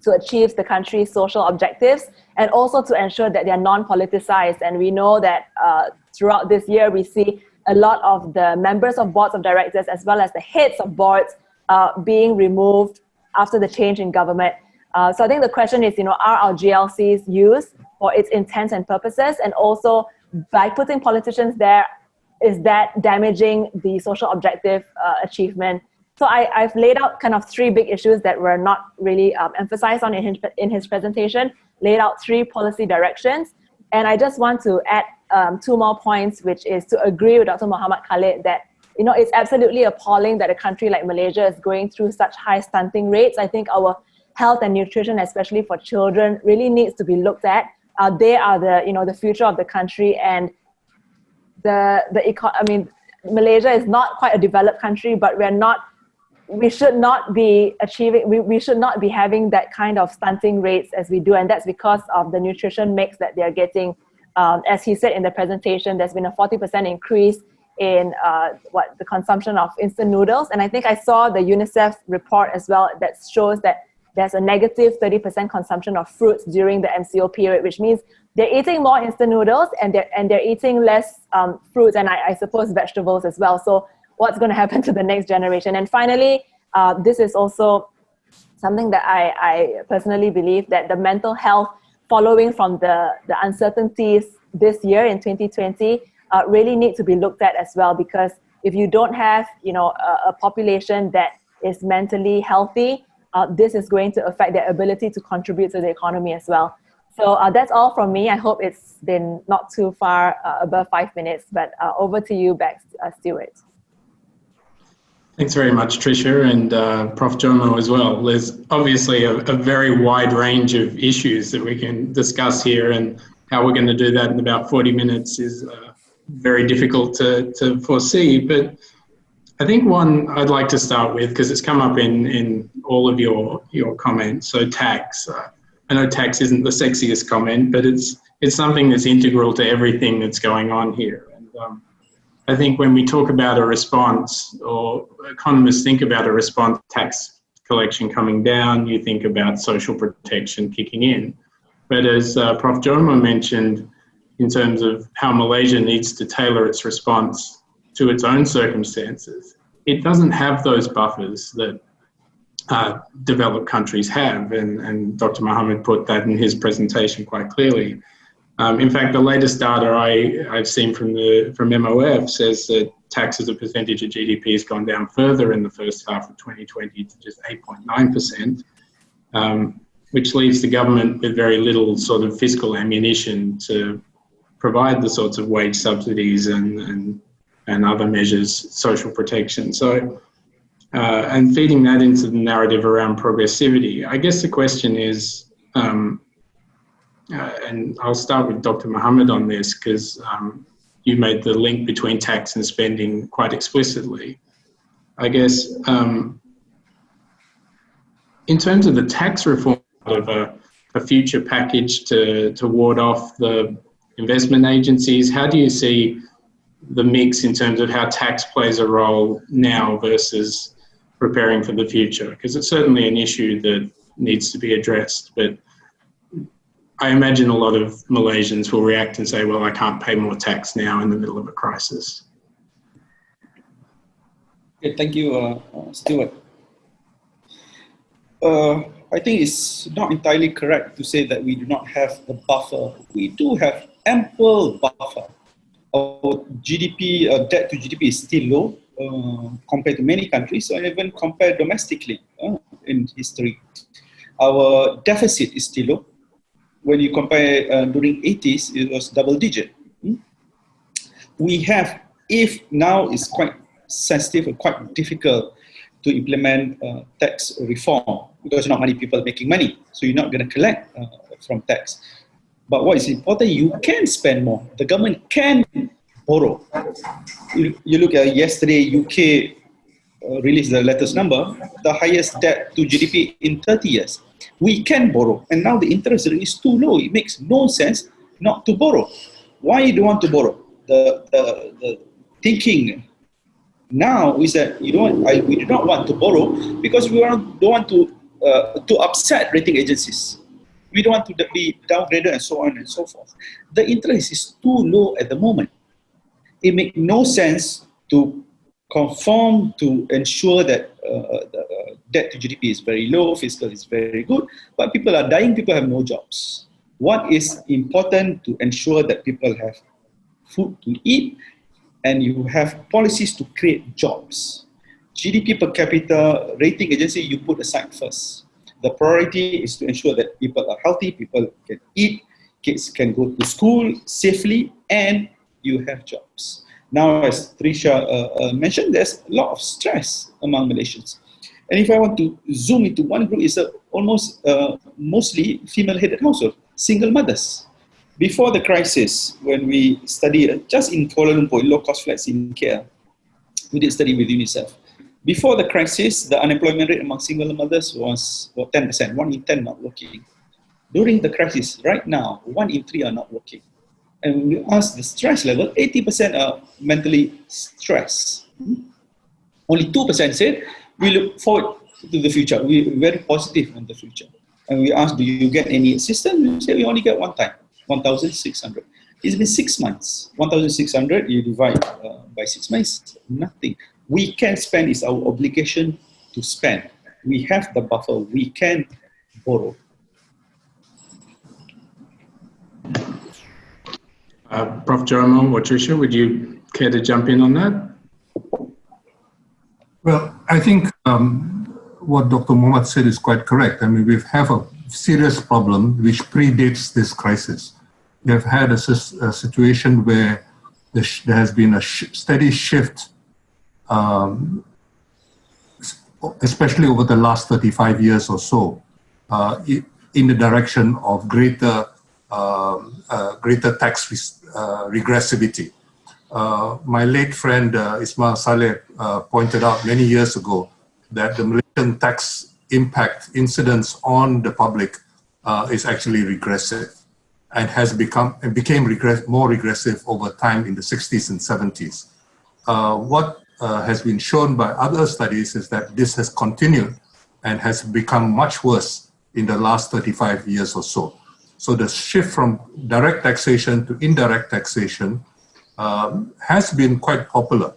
to achieve the country's social objectives and also to ensure that they're non-politicized. And we know that uh, throughout this year, we see a lot of the members of boards of directors as well as the heads of boards uh, being removed after the change in government. Uh, so I think the question is, you know, are our GLCs used for its intents and purposes? And also by putting politicians there, is that damaging the social objective uh, achievement? So I, I've laid out kind of three big issues that were not really um, emphasized on in his, in his presentation, laid out three policy directions. And I just want to add um, two more points, which is to agree with Dr. Muhammad Khalid that you know, it's absolutely appalling that a country like Malaysia is going through such high stunting rates. I think our health and nutrition, especially for children, really needs to be looked at. Uh, they are the, you know, the future of the country and the, the eco I mean, Malaysia is not quite a developed country, but we're not, we should not be achieving, we, we should not be having that kind of stunting rates as we do. And that's because of the nutrition mix that they're getting. Um, as he said in the presentation, there's been a 40% increase in uh, what the consumption of instant noodles. And I think I saw the UNICEF report as well that shows that there's a negative 30% consumption of fruits during the MCO period, which means they're eating more instant noodles and they're, and they're eating less um, fruits and I, I, suppose vegetables as well. So what's going to happen to the next generation? And finally, uh, this is also something that I, I personally believe that the mental health following from the, the uncertainties this year in 2020 uh, really need to be looked at as well because if you don't have you know a, a population that is mentally healthy uh, this is going to affect their ability to contribute to the economy as well so uh, that's all from me i hope it's been not too far uh, above five minutes but uh, over to you back uh, Stuart Thanks very much, Tricia, and uh, Prof. Jomo as well. There's obviously a, a, very wide range of issues that we can discuss here, and how we're going to do that in about 40 minutes is very difficult to, to foresee. But I think one I'd like to start with, because it's come up in, in all of your, your comments. So tax, uh, I know tax isn't the sexiest comment, but it's, it's something that's integral to everything that's going on here. And um, I think when we talk about a response, or economists think about a response tax collection coming down, you think about social protection kicking in. But as uh, Prof. Jomo mentioned, in terms of how Malaysia needs to tailor its response to its own circumstances. It doesn't have those buffers that uh, developed countries have, and, and Dr. Mohammed put that in his presentation quite clearly. Um, in fact, the latest data I, I've seen from the from MOF says that tax as a percentage of GDP has gone down further in the first half of 2020 to just 8.9 percent. Um, which leaves the government with very little sort of fiscal ammunition to provide the sorts of wage subsidies and, and, and other measures, social protection. So, uh, and feeding that into the narrative around progressivity, I guess the question is, um, uh, and I'll start with Dr. Mohammed on this because um, you made the link between tax and spending quite explicitly. I guess um, in terms of the tax reform of a, a future package to, to ward off the investment agencies? How do you see the mix in terms of how tax plays a role now versus preparing for the future? Because it's certainly an issue that needs to be addressed, but I imagine a lot of Malaysians will react and say, well, I can't pay more tax now in the middle of a crisis. Okay, thank you, uh, uh Stuart. Uh, I think it's not entirely correct to say that we do not have a buffer. We do have ample buffer. Our GDP, uh, debt to GDP is still low uh, compared to many countries, and even compared domestically uh, in history. Our deficit is still low. When you compare uh, during 80s, it was double digit. Hmm? We have, if now is quite sensitive and quite difficult to implement uh, tax reform because not many people making money. So you're not going to collect uh, from tax. But what is important, you can spend more. The government can borrow. You, you look at yesterday, UK uh, released the latest number, the highest debt to GDP in 30 years. We can borrow. And now the interest rate is too low. It makes no sense not to borrow. Why do you want to borrow? The, the, the thinking now is that you don't, I, we do not want to borrow because we don't want to, uh, to upset rating agencies. We don't want to be downgraded and so on and so forth. The interest is too low at the moment. It makes no sense to conform to ensure that uh, the uh, debt to GDP is very low, fiscal is very good, but people are dying, people have no jobs. What is important to ensure that people have food to eat and you have policies to create jobs. GDP per capita rating agency you put aside first. The priority is to ensure that people are healthy, people can eat, kids can go to school safely, and you have jobs. Now, as Tricia uh, uh, mentioned, there's a lot of stress among Malaysians. And if I want to zoom into one group, it's a almost uh, mostly female-headed household, single mothers. Before the crisis, when we studied uh, just in Kuala Lumpur, low-cost flats in KL, we did study with UNICEF. Before the crisis, the unemployment rate among single mothers was well, 10%, one in 10 not working. During the crisis, right now, one in three are not working. And when we ask the stress level, 80% are mentally stressed. Only 2% said, we look forward to the future. We're very positive on the future. And we ask, do you get any assistance? We say, we only get one time, 1,600. It's been six months. 1,600, you divide uh, by six months, nothing we can spend is our obligation to spend. We have the buffer, we can borrow. Uh, Prof. Jomo or Tricia, would you care to jump in on that? Well, I think um, what Dr. Mohammed said is quite correct. I mean, we have a serious problem which predates this crisis. We have had a, a situation where there has been a sh steady shift um, especially over the last 35 years or so, uh, in the direction of greater, uh, uh, greater tax uh, regressivity. Uh, my late friend uh, Ismail Salleh pointed out many years ago that the Malaysian tax impact incidence on the public is actually regressive and has become and became regress more regressive over time in the 60s and 70s. what uh, has been shown by other studies is that this has continued and has become much worse in the last 35 years or so. So the shift from direct taxation to indirect taxation um, has been quite popular,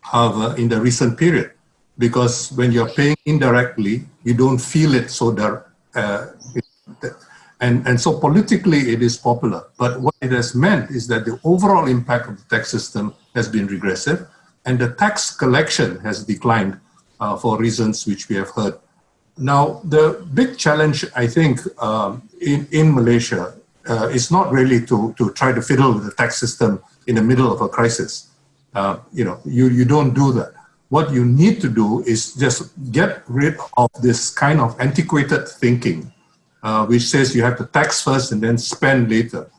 however, in the recent period, because when you're paying indirectly, you don't feel it so direct. Uh, and, and so politically it is popular, but what it has meant is that the overall impact of the tax system has been regressive, and the tax collection has declined uh, for reasons which we have heard. Now, the big challenge, I think, um, in, in Malaysia uh, is not really to, to try to fiddle with the tax system in the middle of a crisis. Uh, you know, you, you don't do that. What you need to do is just get rid of this kind of antiquated thinking, uh, which says you have to tax first and then spend later.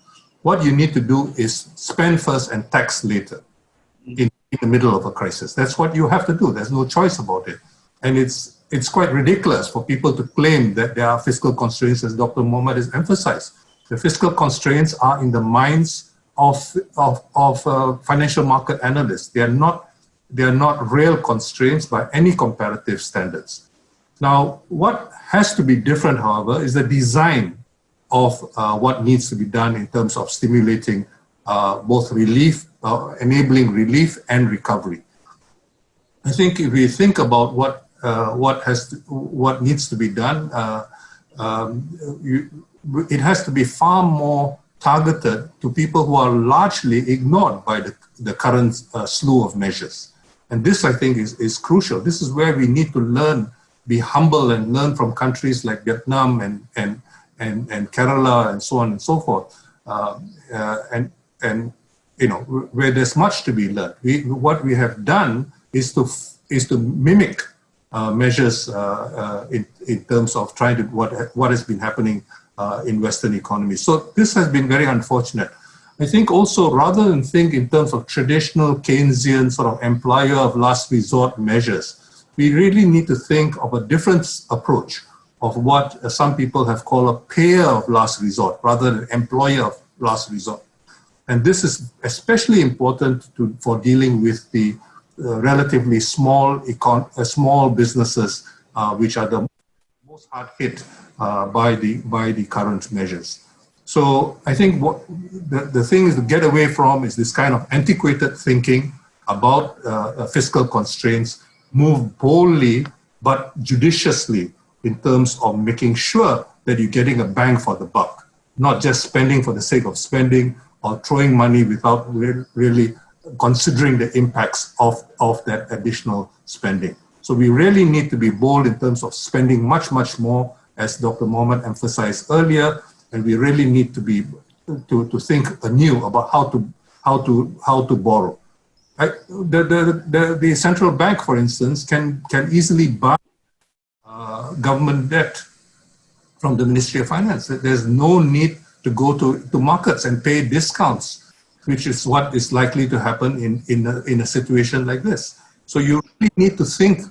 What you need to do is spend first and tax later. In in the middle of a crisis. That's what you have to do. There's no choice about it. And it's, it's quite ridiculous for people to claim that there are fiscal constraints, as Dr. Mohammed has emphasized. The fiscal constraints are in the minds of, of, of uh, financial market analysts. They are, not, they are not real constraints by any comparative standards. Now, what has to be different, however, is the design of uh, what needs to be done in terms of stimulating both relief uh, enabling relief and recovery. I think if we think about what uh, what has to, what needs to be done, uh, um, you, it has to be far more targeted to people who are largely ignored by the, the current uh, slew of measures. And this, I think, is, is crucial. This is where we need to learn, be humble and learn from countries like Vietnam and, and, and, and Kerala and so on and so forth. Uh, uh, and, and you know, where there's much to be learned. We, what we have done is to, is to mimic uh, measures uh, uh, in, in terms of trying to, what, what has been happening uh, in Western economies. So this has been very unfortunate. I think also rather than think in terms of traditional Keynesian sort of employer of last resort measures, we really need to think of a different approach of what some people have called a payer of last resort rather than employer of last resort. And this is especially important to, for dealing with the uh, relatively small, econ uh, small businesses, uh, which are the most hard hit uh, by, the, by the current measures. So I think what the, the thing is to get away from is this kind of antiquated thinking about uh, fiscal constraints, move boldly but judiciously in terms of making sure that you're getting a bang for the buck, not just spending for the sake of spending, or throwing money without re really considering the impacts of, of that additional spending. So we really need to be bold in terms of spending much, much more, as Dr. Mohammed emphasized earlier, and we really need to be to, to think anew about how to how to how to borrow. The, the, the, the central bank, for instance, can can easily buy uh, government debt from the Ministry of Finance. There's no need to go to, to markets and pay discounts, which is what is likely to happen in, in, a, in a situation like this. So you really need to think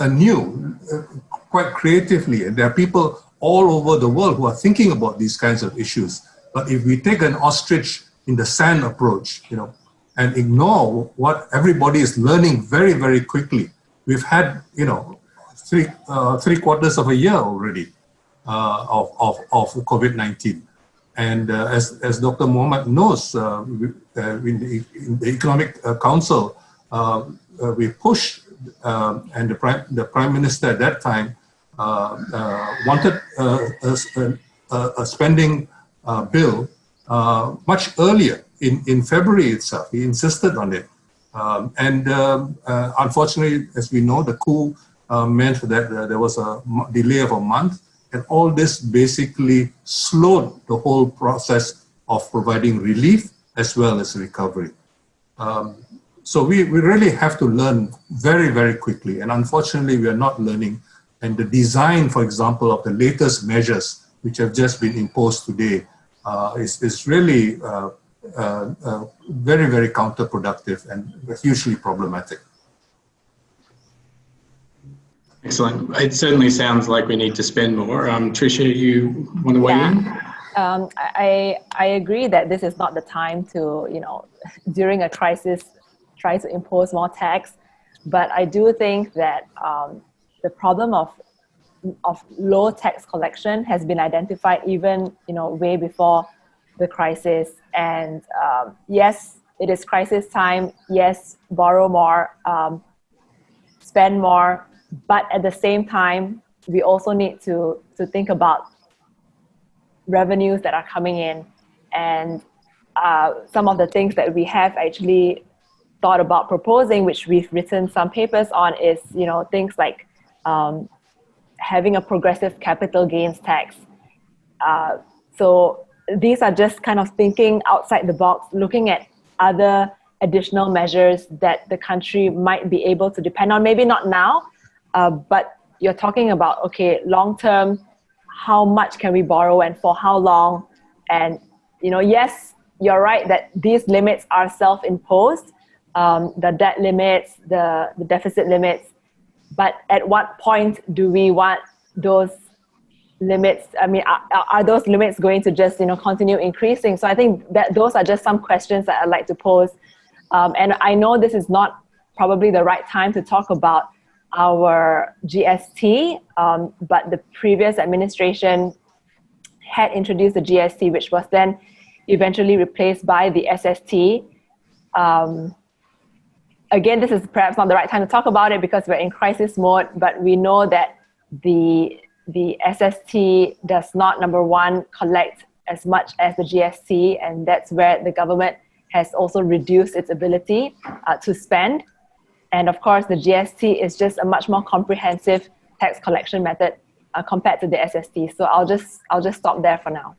anew, uh, quite creatively. And there are people all over the world who are thinking about these kinds of issues. But if we take an ostrich in the sand approach, you know, and ignore what everybody is learning very, very quickly, we've had, you know, three, uh, three quarters of a year already uh, of, of, of COVID-19. And uh, as, as Dr. Mohammed knows, uh, uh, in the, in, the, Economic uh, Council, we pushed, and the Prime, the Prime Minister at that time wanted a, a, a, spending bill much earlier in, in February itself. He insisted on it. Um, and um, unfortunately, as we know, the coup meant that there was a delay of a month and all this basically slowed the whole process of providing relief as well as recovery. Um, so we, we really have to learn very, very quickly. And unfortunately, we are not learning. And the design, for example, of the latest measures, which have just been imposed today, uh, is, is really uh, uh, uh very, very counterproductive and hugely problematic. Excellent. It certainly sounds like we need to spend more. Um, Tricia, you want to weigh yeah. in? Um, I, I agree that this is not the time to, you know, during a crisis, try to impose more tax. But I do think that um, the problem of, of low tax collection has been identified even, you know, way before the crisis. And um, yes, it is crisis time. Yes, borrow more, um, spend more, but at the same time, we also need to, to think about revenues that are coming in and uh, some of the things that we have actually thought about proposing, which we've written some papers on, is you know things like um, having a progressive capital gains tax. Uh, so these are just kind of thinking outside the box, looking at other additional measures that the country might be able to depend on. Maybe not now, uh, but you're talking about, okay, long term, how much can we borrow and for how long? And, you know, yes, you're right that these limits are self-imposed, um, the debt limits, the, the deficit limits, but at what point do we want those limits i mean are, are, those limits going to just you know continue increasing? So i think that those are just some questions that i'd like to pose. Um, and i know this is not probably the right time to talk about our GST, um, but the previous administration had introduced the GST, which was then eventually replaced by the SST. Um, again, this is perhaps not the right time to talk about it because we're in crisis mode, but we know that the, the SST does not, number one, collect as much as the GST, and that's where the government has also reduced its ability uh, to spend. And of course, the GST is just a much more comprehensive tax collection method uh, compared to the SST. So I'll just I'll just stop there for now.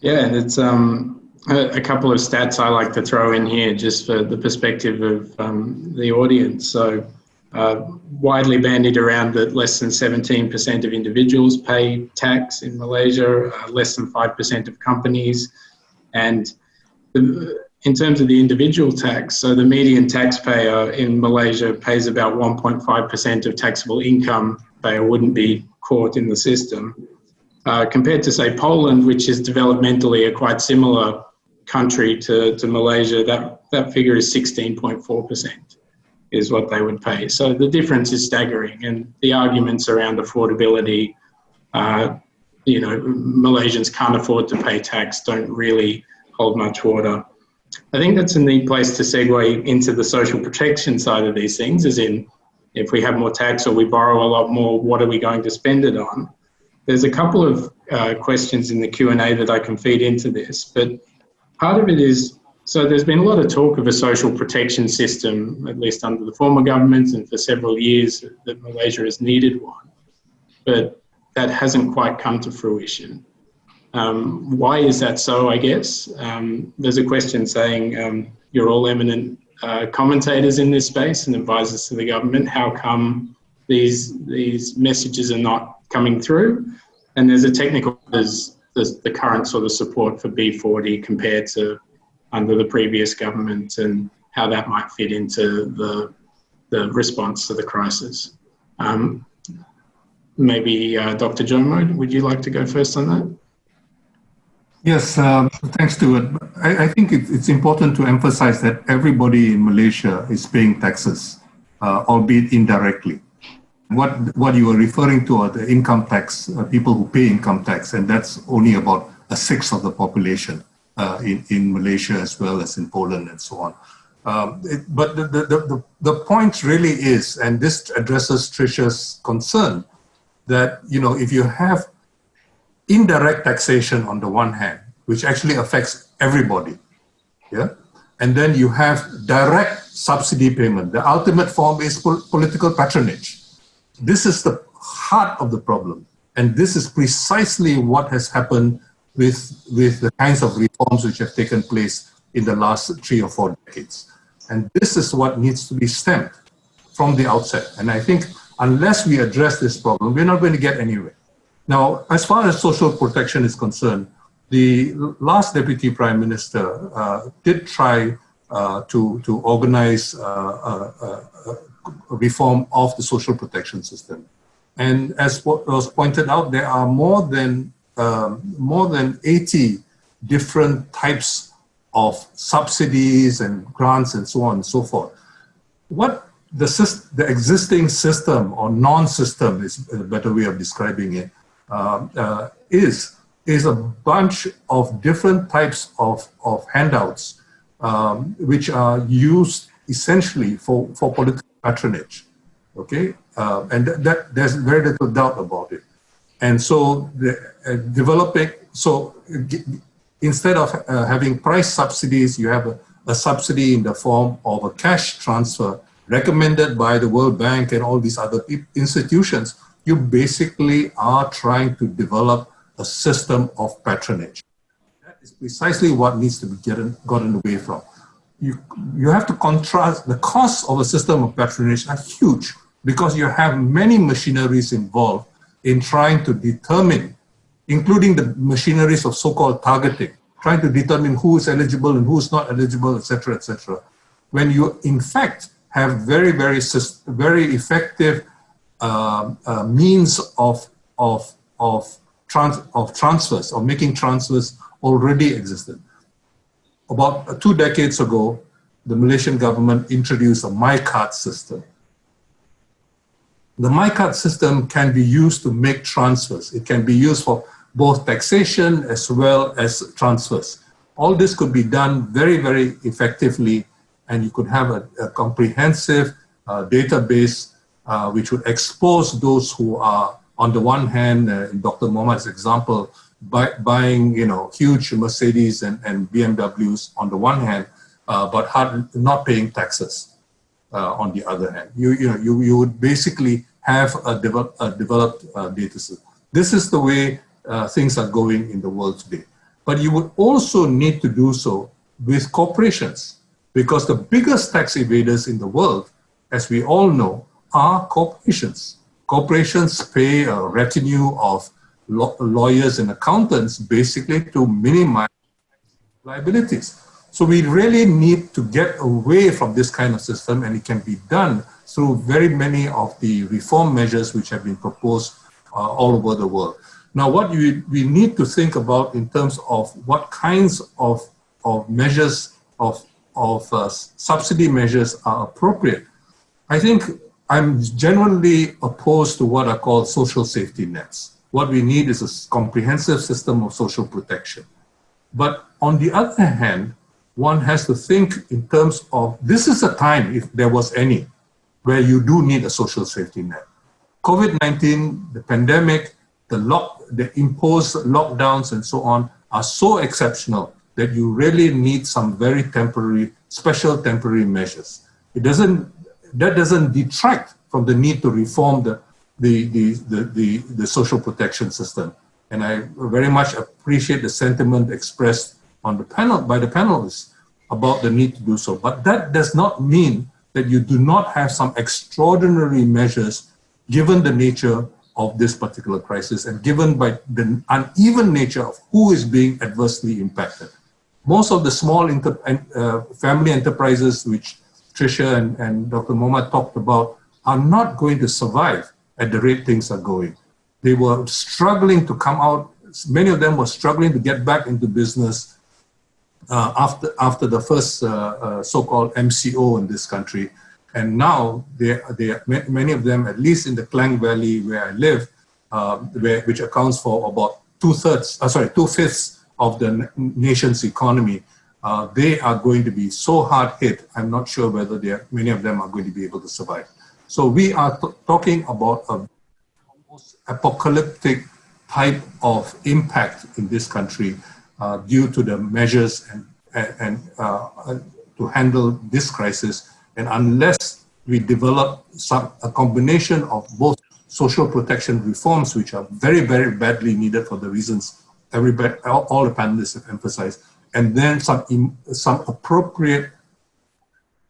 Yeah, and it's um, a, a, couple of stats I like to throw in here just for the perspective of um, the audience. So uh, widely bandied around that less than 17% of individuals pay tax in Malaysia, uh, less than 5% of companies, and the, in terms of the individual tax, so the median taxpayer in Malaysia pays about 1.5% of taxable income. They wouldn't be caught in the system. Uh, compared to, say, Poland, which is developmentally a quite similar country to, to Malaysia, that, that figure is 16.4% is what they would pay. So the difference is staggering. And the arguments around affordability, uh, you know, Malaysians can't afford to pay tax, don't really hold much water. I think that's a neat place to segue into the social protection side of these things, as in if we have more tax or we borrow a lot more, what are we going to spend it on? There's a couple of uh, questions in the Q&A that I can feed into this, but part of it is So there's been a lot of talk of a social protection system, at least under the former governments and for several years that Malaysia has needed one, but that hasn't quite come to fruition. Um, why is that so, I guess? Um, there's a question saying um, you're all eminent uh, commentators in this space and advisors to the government. How come these, these messages are not coming through? And there's a technical, there's, there's the current sort of support for B40 compared to under the previous government and how that might fit into the, the response to the crisis. Um, maybe uh, Dr. Jomo, would you like to go first on that? Yes, um, thanks, Stuart. I, I think it, it's important to emphasize that everybody in Malaysia is paying taxes, uh, albeit indirectly. What, what you are referring to are the income tax, uh, people who pay income tax, and that's only about a sixth of the population uh, in, in Malaysia as well as in Poland and so on. Um, it, but the, the, the, the point really is, and this addresses Tricia's concern, that you know if you have indirect taxation on the one hand, which actually affects everybody, yeah, and then you have direct subsidy payment. The ultimate form is pol political patronage. This is the heart of the problem, and this is precisely what has happened with, with the kinds of reforms which have taken place in the last three or four decades. And this is what needs to be stemmed from the outset. And I think unless we address this problem, we're not going to get anywhere. Now, as far as social protection is concerned, the last Deputy Prime Minister uh, did try uh, to, to organize uh, a reform of the social protection system. And as was pointed out, there are more than um, more than 80 different types of subsidies and grants and so on and so forth. What the, the existing system or non-system is a better way of describing it uh, uh, is is a bunch of different types of, of handouts um, which are used essentially for, for political patronage. Okay, uh, and th that there's very little doubt about it. And so the, uh, developing, so instead of uh, having price subsidies, you have a, a, subsidy in the form of a cash transfer recommended by the World Bank and all these other institutions. You basically are trying to develop a system of patronage. That is precisely what needs to be getting, gotten away from. You, you have to contrast, the costs of a system of patronage are huge because you have many machineries involved in trying to determine, including the machineries of so-called targeting, trying to determine who is eligible and who is not eligible, etc., etc. When you, in fact, have very, very, very effective uh, uh, means of, of, of, trans of transfers, of making transfers already existed. About two decades ago, the Malaysian government introduced a MyKad system, the MyKad system can be used to make transfers. It can be used for both taxation as well as transfers. All this could be done very, very effectively and you could have a, a comprehensive uh, database uh, which would expose those who are, on the one hand, uh, in Dr. Mohammad's example, buy, buying you know huge Mercedes and, and BMWs on the one hand, uh, but hard, not paying taxes uh, on the other hand. You, you, know, you, you would basically have a, develop, a developed uh, data set. This is the way uh, things are going in the world today. But you would also need to do so with corporations because the biggest tax evaders in the world, as we all know, are corporations. Corporations pay a retinue of lawyers and accountants basically to minimize liabilities. So we really need to get away from this kind of system and it can be done through very many of the reform measures which have been proposed uh, all over the world. Now what we, we need to think about in terms of what kinds of, of measures, of, of uh, subsidy measures are appropriate. I think I'm genuinely opposed to what are called social safety nets. What we need is a comprehensive system of social protection. But on the other hand, one has to think in terms of this is a time, if there was any, where you do need a social safety net. COVID-19, the pandemic, the, lock, the imposed lockdowns and so on are so exceptional that you really need some very temporary, special temporary measures. It doesn't, that doesn't detract from the need to reform the, the, the, the, the, the social protection system. And I very much appreciate the sentiment expressed on the panel by the panelists about the need to do so. But that does not mean that you do not have some extraordinary measures given the nature of this particular crisis and given by the uneven nature of who is being adversely impacted. Most of the small inter, uh, family enterprises, which Tricia and, and Dr. Moma talked about, are not going to survive at the rate things are going. They were struggling to come out, many of them were struggling to get back into business uh, after, after the first uh, uh so-called MCO in this country. And now, they, they, many of them, at least in the Klang Valley where I live, um, where, which accounts for about two-thirds, uh, sorry, two-fifths of the nation's economy, uh, they are going to be so hard hit, I'm not sure whether are, many of them are going to be able to survive. So we are talking about a almost apocalyptic type of impact in this country uh, due to the measures and, and uh, to handle this crisis and unless we develop some, a combination of both social protection reforms, which are very, very badly needed for the reasons everybody, all, all the panelists have emphasized, and then some, some appropriate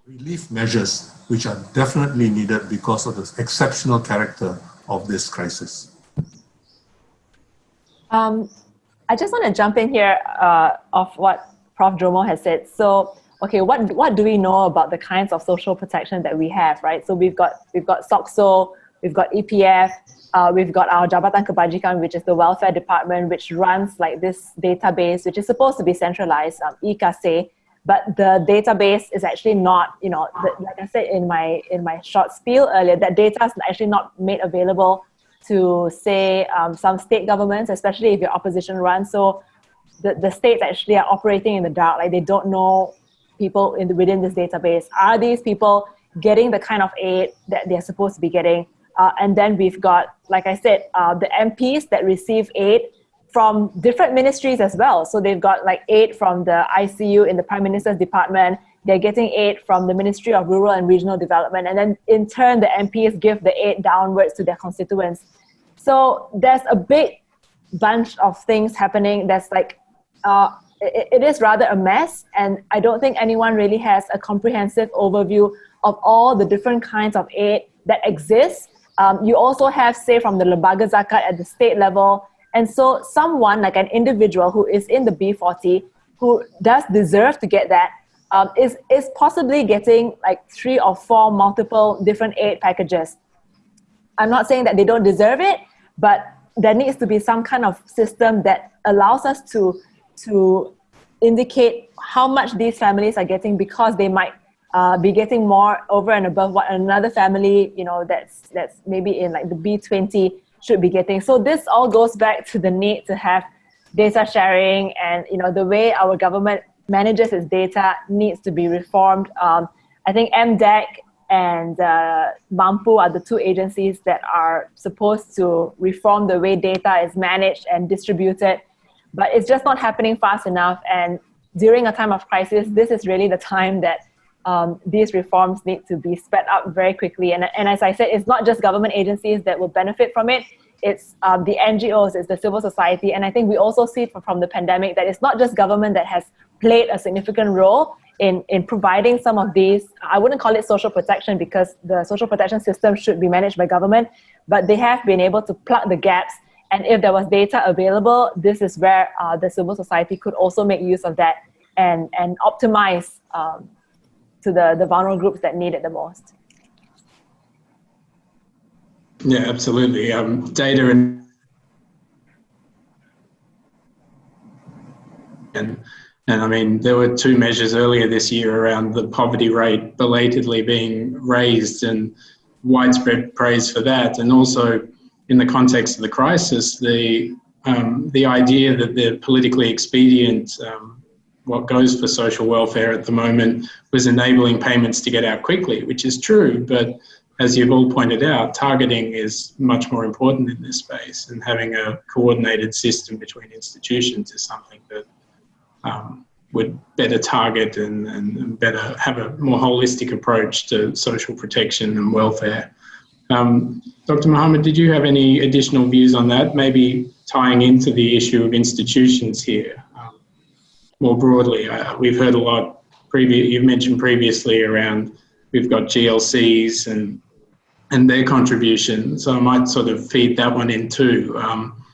relief measures, which are definitely needed because of the exceptional character of this crisis. Um, I just want to jump in here uh, of what Prof. Jomo has said. So okay, what, what do we know about the kinds of social protection that we have, right? So we've got, we've got SOCSO, we've got EPF, uh, we've got our Jabatan Kebajikan, which is the welfare department, which runs like this database, which is supposed to be centralized, um, eKasih, but the database is actually not, you know, the, like I said in my, in my short spiel earlier, that data is actually not made available to say um, some state governments, especially if your opposition runs. So the, the states actually are operating in the dark, like they don't know people in the, within this database? Are these people getting the kind of aid that they're supposed to be getting? Uh, and then we've got, like I said, uh, the MPs that receive aid from different ministries as well. So they've got like aid from the ICU in the Prime Minister's department. They're getting aid from the Ministry of Rural and Regional Development. And then in turn, the MPs give the aid downwards to their constituents. So there's a big bunch of things happening that's like uh, it, is rather a mess and I don't think anyone really has a comprehensive overview of all the different kinds of aid that exist. Um, you also have, say, from the Lembaga Zakat at the state level. And so someone like an individual who is in the B40 who does deserve to get that um, is is possibly getting like three or four multiple different aid packages. I'm not saying that they don't deserve it, but there needs to be some kind of system that allows us to to indicate how much these families are getting because they might uh, be getting more over and above what another family, you know, that's, that's maybe in like the B20 should be getting. So this all goes back to the need to have data sharing and, you know, the way our government manages its data needs to be reformed. Um, I think MDEC and uh, MAMPU are the two agencies that are supposed to reform the way data is managed and distributed but it's just not happening fast enough. And during a time of crisis, this is really the time that um, these reforms need to be sped up very quickly. And, and as I said, it's not just government agencies that will benefit from it. It's um, the NGOs, it's the civil society. And I think we also see from the pandemic that it's not just government that has played a significant role in, in providing some of these, I wouldn't call it social protection because the social protection system should be managed by government, but they have been able to plug the gaps and if there was data available, this is where uh, the civil society could also make use of that and, and optimize um, to the, the vulnerable groups that need it the most. Yeah, absolutely. Um, data and, and and I mean, there were two measures earlier this year around the poverty rate belatedly being raised and widespread praise for that. And also in the context of the crisis, the um, the idea that the politically expedient, um, what goes for social welfare at the moment, was enabling payments to get out quickly, which is true. But as you've all pointed out, targeting is much more important in this space, and having a coordinated system between institutions is something that um, would better target and, and better have a more holistic approach to social protection and welfare. Um, Dr. Mohammed, did you have any additional views on that? Maybe tying into the issue of institutions here more broadly. Uh, we've heard a lot. Previous, you've mentioned previously around we've got GLCs and and their contribution. So I might sort of feed that one in too. Um,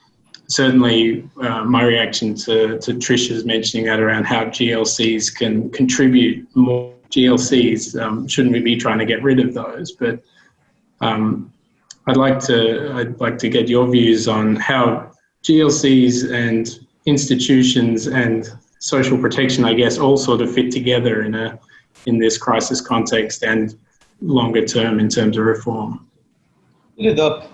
certainly, uh, my reaction to, to Tricia's mentioning that around how GLCs can contribute more GLCs. Um, shouldn't we be trying to get rid of those? But um, I'd like to I'd like to get your views on how GLCs and institutions and social protection, I guess, all sort of fit together in a in this crisis context and longer term in terms of reform? The,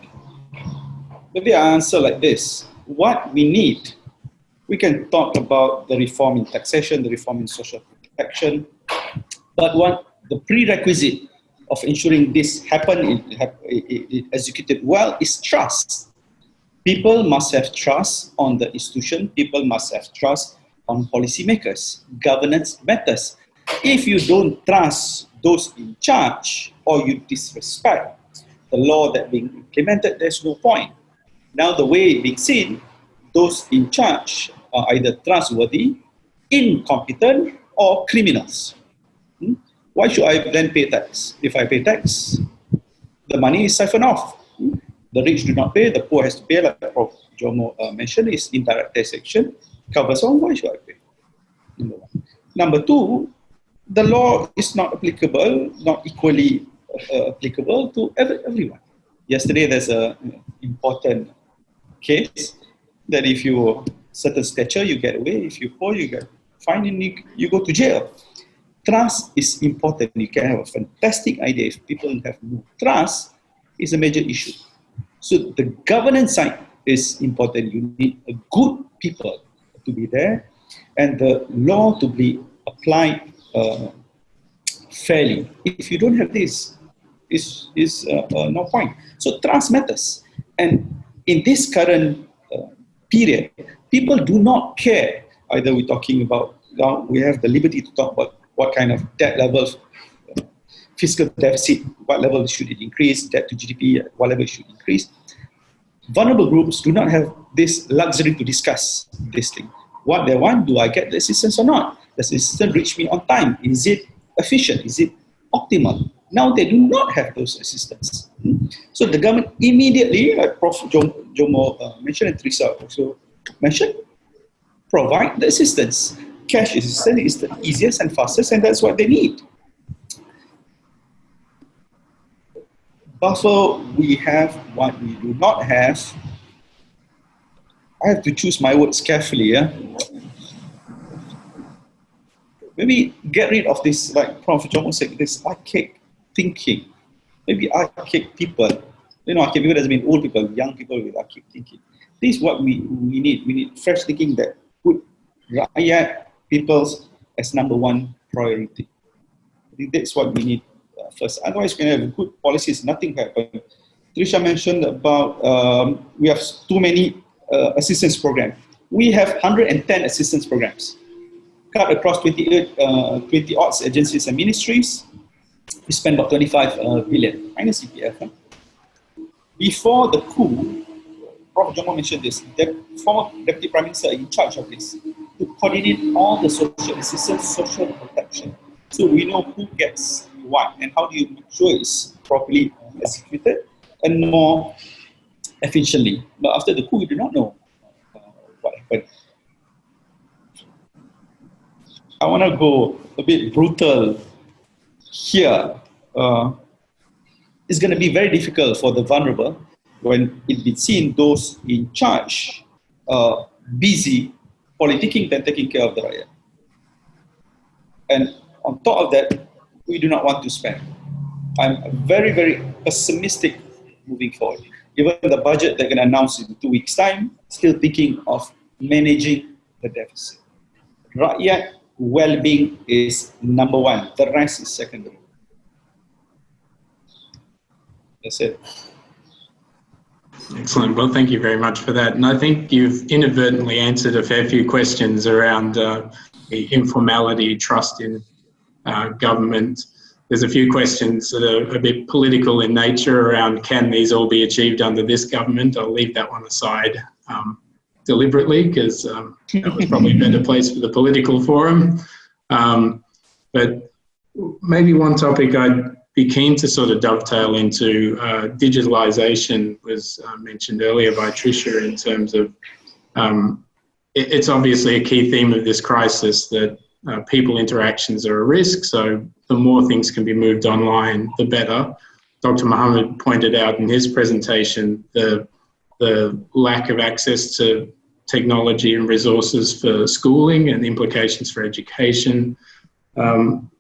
maybe I answer like this. What we need, we can talk about the reform in taxation, the reform in social protection, but what the prerequisite of ensuring this happen, it, it, it executed well, is trust. People must have trust on the institution. People must have trust on policymakers. Governance matters. If you don't trust those in charge or you disrespect the law that being implemented, there's no point. Now the way being seen, those in charge are either trustworthy, incompetent, or criminals. Hmm? Why should I then pay tax? If I pay tax, the money is siphoned off. Hmm? The rich do not pay, the poor has to pay, like Prof. Jomo uh, mentioned, is indirect taxation, covers all, why should I pay? Number one. Number two, the law is not applicable, not equally uh, applicable to every, everyone. Yesterday, there's a important case that if you certain stature, you get away. If you poor, you get fined and you, you go to jail. Trust is important. You can have a fantastic idea. If people have no trust, it's a major issue. So the governance side is important. You need a good people to be there and the law to be applied uh, fairly. If you don't have this, is is uh, uh, no point. So trust matters, and in this current uh, period, people do not care. Either we're talking about now we have the liberty to talk about what kind of debt levels, uh, fiscal deficit, what level should it increase, debt to GDP, what level should increase. Vulnerable groups do not have this luxury to discuss this thing. What they want, do I get the assistance or not? Does the system reach me on time? Is it efficient? Is it optimal? Now they do not have those assistance. So the government immediately, like Prof. Jomo uh, mentioned and Teresa also mentioned, provide the assistance. Cash assistance is the easiest and fastest and that's what they need. Buffer, we have what we do not have. I have to choose my words carefully. Yeah? maybe get rid of this, like Prof. Jomo said, this archaic thinking. Maybe archaic people. You know, archaic people doesn't mean old people, young people with archaic thinking. This is what we, we need. We need fresh thinking that put rakyat, peoples as number one priority. I think that's what we need first. Otherwise, we can have good policies, nothing happen. Tricia mentioned about um, we have too many uh, assistance programs. We have 110 assistance programs cut across 28, uh, 20 odds agencies and ministries. We spent about 25 uh, billion minus CPF. Huh? Before the coup, Prof. Jomo mentioned this, the former Deputy Prime Minister in charge of this to coordinate all the social assistance, social protection. So we know who gets what and how do you make sure it's properly executed and more efficiently. But after the coup, we do not know uh, what happened. I want to go a bit brutal here. Uh, it's going to be very difficult for the vulnerable when it is seen those in charge uh, busy politicking than taking care of the rakyat. And on top of that, we do not want to spend. I'm very, very pessimistic moving forward. Even the budget they're going to announce in two weeks' time, still thinking of managing the deficit. Rakyat well-being is number one. The rest is secondary. That's it. Excellent. Well, thank you very much for that. And I think you've inadvertently answered a fair few questions around uh, the informality, trust in uh, government. There's a few questions that are a bit political in nature around can these all be achieved under this government? I'll leave that one aside um, deliberately because um, that was probably a better place for the political forum. Um, but maybe one topic I'd be keen to sort of dovetail into uh, digitalization was uh, mentioned earlier by Tricia in terms of um, it, it's obviously a key theme of this crisis that uh, people interactions are a risk. So the more things can be moved online, the better. Dr. Mohammed pointed out in his presentation the the lack of access to technology and resources for schooling and implications for education. Um,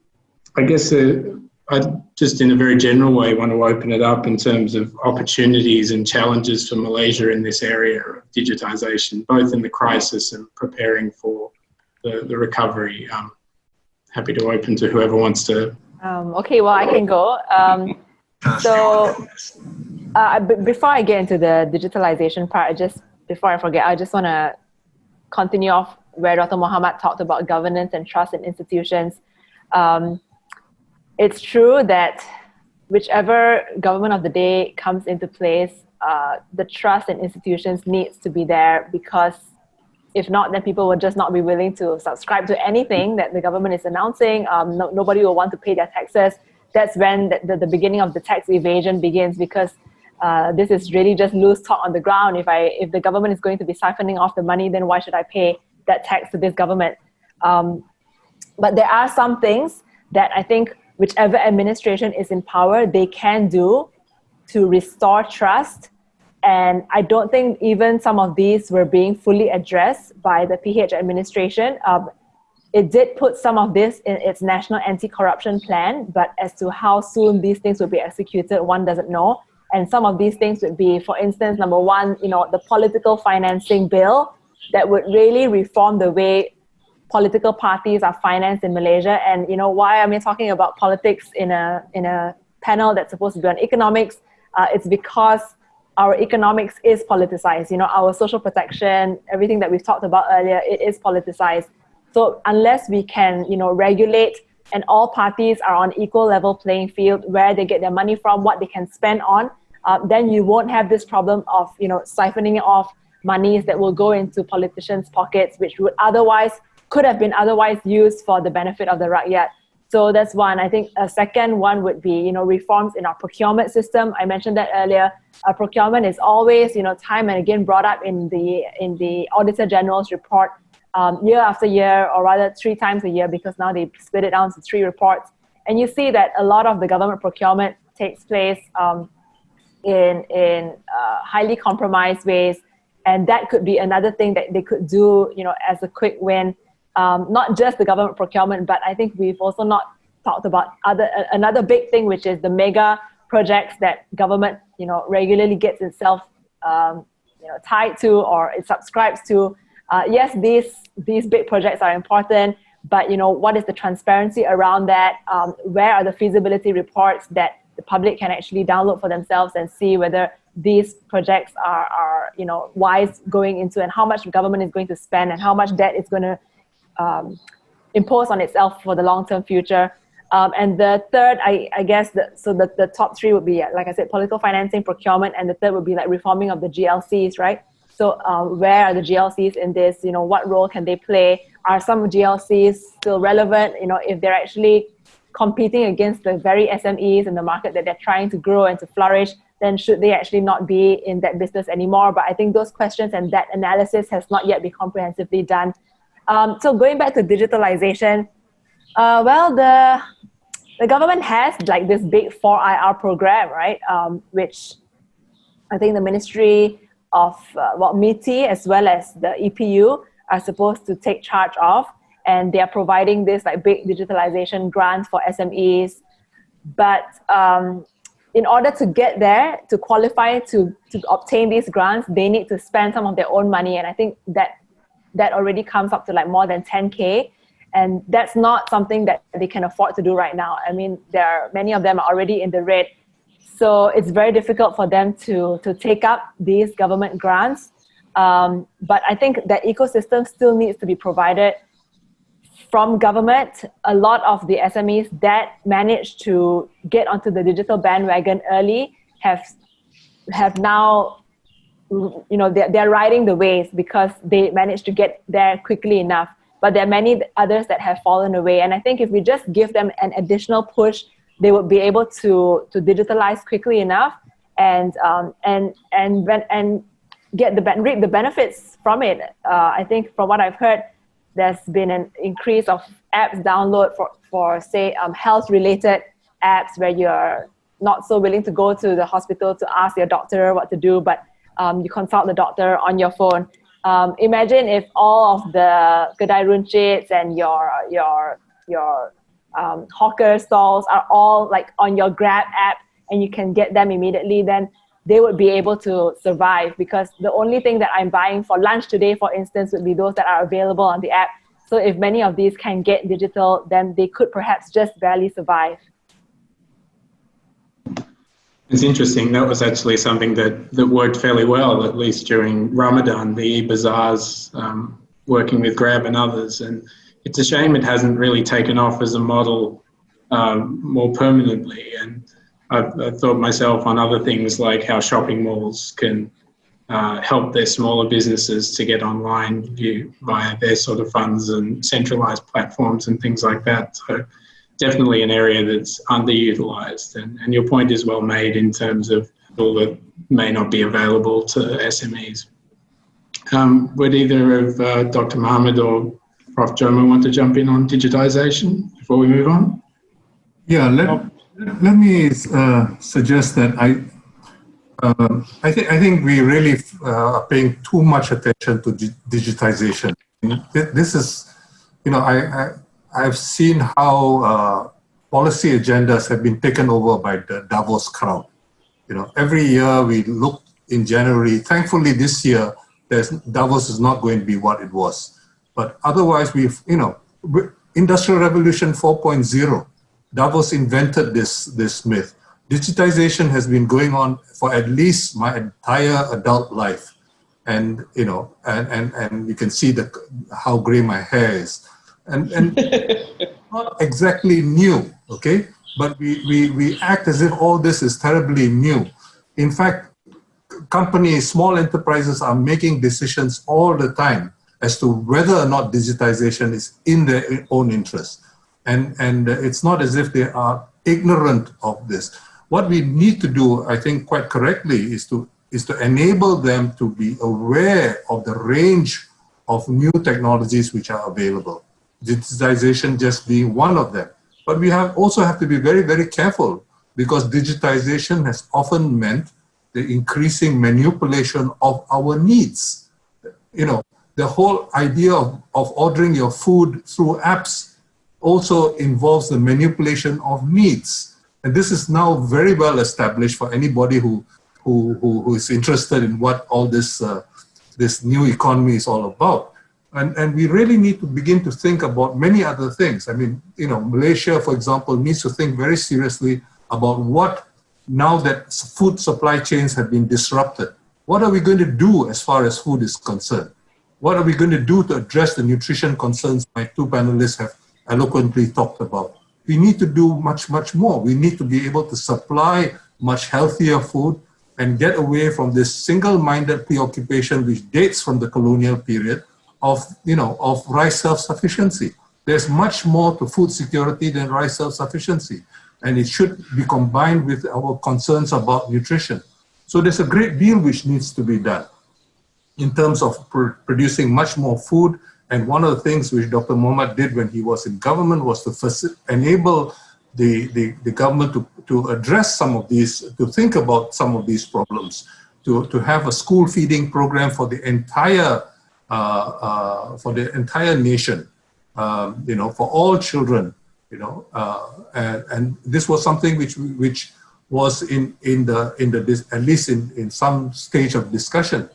I guess uh, I just, in a very general way, want to open it up in terms of opportunities and challenges for Malaysia in this area of digitisation, both in the crisis and preparing for the, the recovery. Um, happy to open to whoever wants to. Um, okay, well, I can go. Um, so, uh, before I get into the digitalization part, just before I forget, I just want to continue off where Dr. Mohammed talked about governance and trust in institutions. Um, it's true that whichever government of the day comes into place, uh, the trust in institutions needs to be there because if not, then people will just not be willing to subscribe to anything that the government is announcing. Um, no, nobody will want to pay their taxes. That's when the, the, the beginning of the tax evasion begins because uh, this is really just loose talk on the ground. If I if the government is going to be siphoning off the money, then why should I pay that tax to this government? Um, but there are some things that I think whichever administration is in power, they can do to restore trust. And I don't think even some of these were being fully addressed by the PH administration. Um, it did put some of this in its national anti-corruption plan, but as to how soon these things will be executed, one doesn't know. And some of these things would be, for instance, number one, you know, the political financing bill that would really reform the way political parties are financed in Malaysia. And you know why am I talking about politics in a in a panel that's supposed to be on economics? Uh, it's because our economics is politicized. You know, our social protection, everything that we've talked about earlier, it is politicized. So unless we can, you know, regulate and all parties are on equal level playing field where they get their money from, what they can spend on, uh, then you won't have this problem of, you know, siphoning off monies that will go into politicians' pockets, which would otherwise could have been otherwise used for the benefit of the rakyat. So that's one. I think a second one would be, you know, reforms in our procurement system. I mentioned that earlier. Uh, procurement is always, you know, time and again brought up in the in the Auditor General's report um, year after year, or rather three times a year, because now they split it down to three reports. And you see that a lot of the government procurement takes place um, in in uh, highly compromised ways, and that could be another thing that they could do, you know, as a quick win um, not just the government procurement, but I think we've also not talked about other another big thing, which is the mega projects that government you know regularly gets itself um, you know tied to or it subscribes to. Uh, yes, these these big projects are important, but you know what is the transparency around that? Um, where are the feasibility reports that the public can actually download for themselves and see whether these projects are, are you know wise going into and how much government is going to spend and how much debt is going to um, impose on itself for the long-term future. Um, and the third, I, I guess, the, so the, the top three would be, like I said, political financing, procurement, and the third would be like reforming of the GLCs, right? So uh, where are the GLCs in this? You know, what role can they play? Are some GLCs still relevant? You know, if they're actually competing against the very SMEs in the market that they're trying to grow and to flourish, then should they actually not be in that business anymore? But I think those questions and that analysis has not yet been comprehensively done um, so going back to digitalization, uh, well, the the government has like this big 4IR program, right? Um, which I think the Ministry of uh, well, MITI as well as the EPU are supposed to take charge of, and they are providing this like big digitalization grants for SMEs. But um, in order to get there, to qualify to, to obtain these grants, they need to spend some of their own money. And I think that that already comes up to like more than 10K. And that's not something that they can afford to do right now. I mean, there are many of them are already in the red. So it's very difficult for them to, to take up these government grants. Um, but I think that ecosystem still needs to be provided from government, a lot of the SMEs that managed to get onto the digital bandwagon early have have now you know they're, they're riding the waves because they managed to get there quickly enough. But there are many others that have fallen away. And i think if we just give them an additional push they would be able to to digitalize quickly enough and um, and and and get the reap the benefits from it. Uh, i think from what i've heard there's been an increase of apps download for for say um, health related apps where you're not so willing to go to the hospital to ask your doctor what to do but um, you consult the doctor on your phone. Um, imagine if all of the kedai runcits and your your your um, hawker stalls are all like on your Grab app and you can get them immediately, then they would be able to survive because the only thing that I'm buying for lunch today, for instance, would be those that are available on the app. So if many of these can get digital, then they could perhaps just barely survive. It's interesting. That was actually something that, that worked fairly well, at least during Ramadan, the e-bazaars, um, working with Grab and others. And it's a shame it hasn't really taken off as a model um, more permanently. And I've, I've, thought myself on other things like how shopping malls can uh, help their smaller businesses to get online via their sort of funds and centralized platforms and things like that. So definitely an area that's underutilized. And, and your point is well made in terms of all that may not be available to SMEs. Um, would either of uh, Dr. Mohammed or Prof. Jomo want to jump in on digitization before we move on? Yeah, let, let me uh, suggest that I, uh, I, think I think we really uh, are paying too much attention to digitization. This is, you know, I, I I've seen how uh, policy agendas have been taken over by the Davos crowd. You know, every year we look in January. Thankfully, this year Davos is not going to be what it was. But otherwise, we've you know, Industrial Revolution 4.0. Davos invented this this myth. Digitization has been going on for at least my entire adult life, and you know, and and and you can see the how gray my hair is and, and not exactly new, okay? But we, we, we act as if all this is terribly new. In fact, companies, small enterprises are making decisions all the time as to whether or not digitization is in their own interest. And, and it's not as if they are ignorant of this. What we need to do, I think quite correctly, is to, is to enable them to be aware of the range of new technologies which are available digitization just being one of them. But we have also have to be very, very careful because digitization has often meant the increasing manipulation of our needs. You know, the whole idea of, of ordering your food through apps also involves the manipulation of needs. And this is now very well established for anybody who, who, who, who is interested in what all this, uh, this new economy is all about. And, and we really need to begin to think about many other things. I mean, you know, Malaysia, for example, needs to think very seriously about what, now that food supply chains have been disrupted, what are we going to do as far as food is concerned? What are we going to do to address the nutrition concerns my two panelists have eloquently talked about? We need to do much, much more. We need to be able to supply much healthier food and get away from this single-minded preoccupation which dates from the colonial period of, you know, of rice self-sufficiency. There's much more to food security than rice self-sufficiency. And it should be combined with our concerns about nutrition. So there's a great deal which needs to be done in terms of pr producing much more food. And one of the things which Dr. Mohammed did when he was in government was to enable the, the, the government to, to address some of these, to think about some of these problems, to, to have a school feeding program for the entire for the entire nation, um, you know, for all children, you know, uh, and, and this was something which which was in in the in the at least in in some stage of discussion.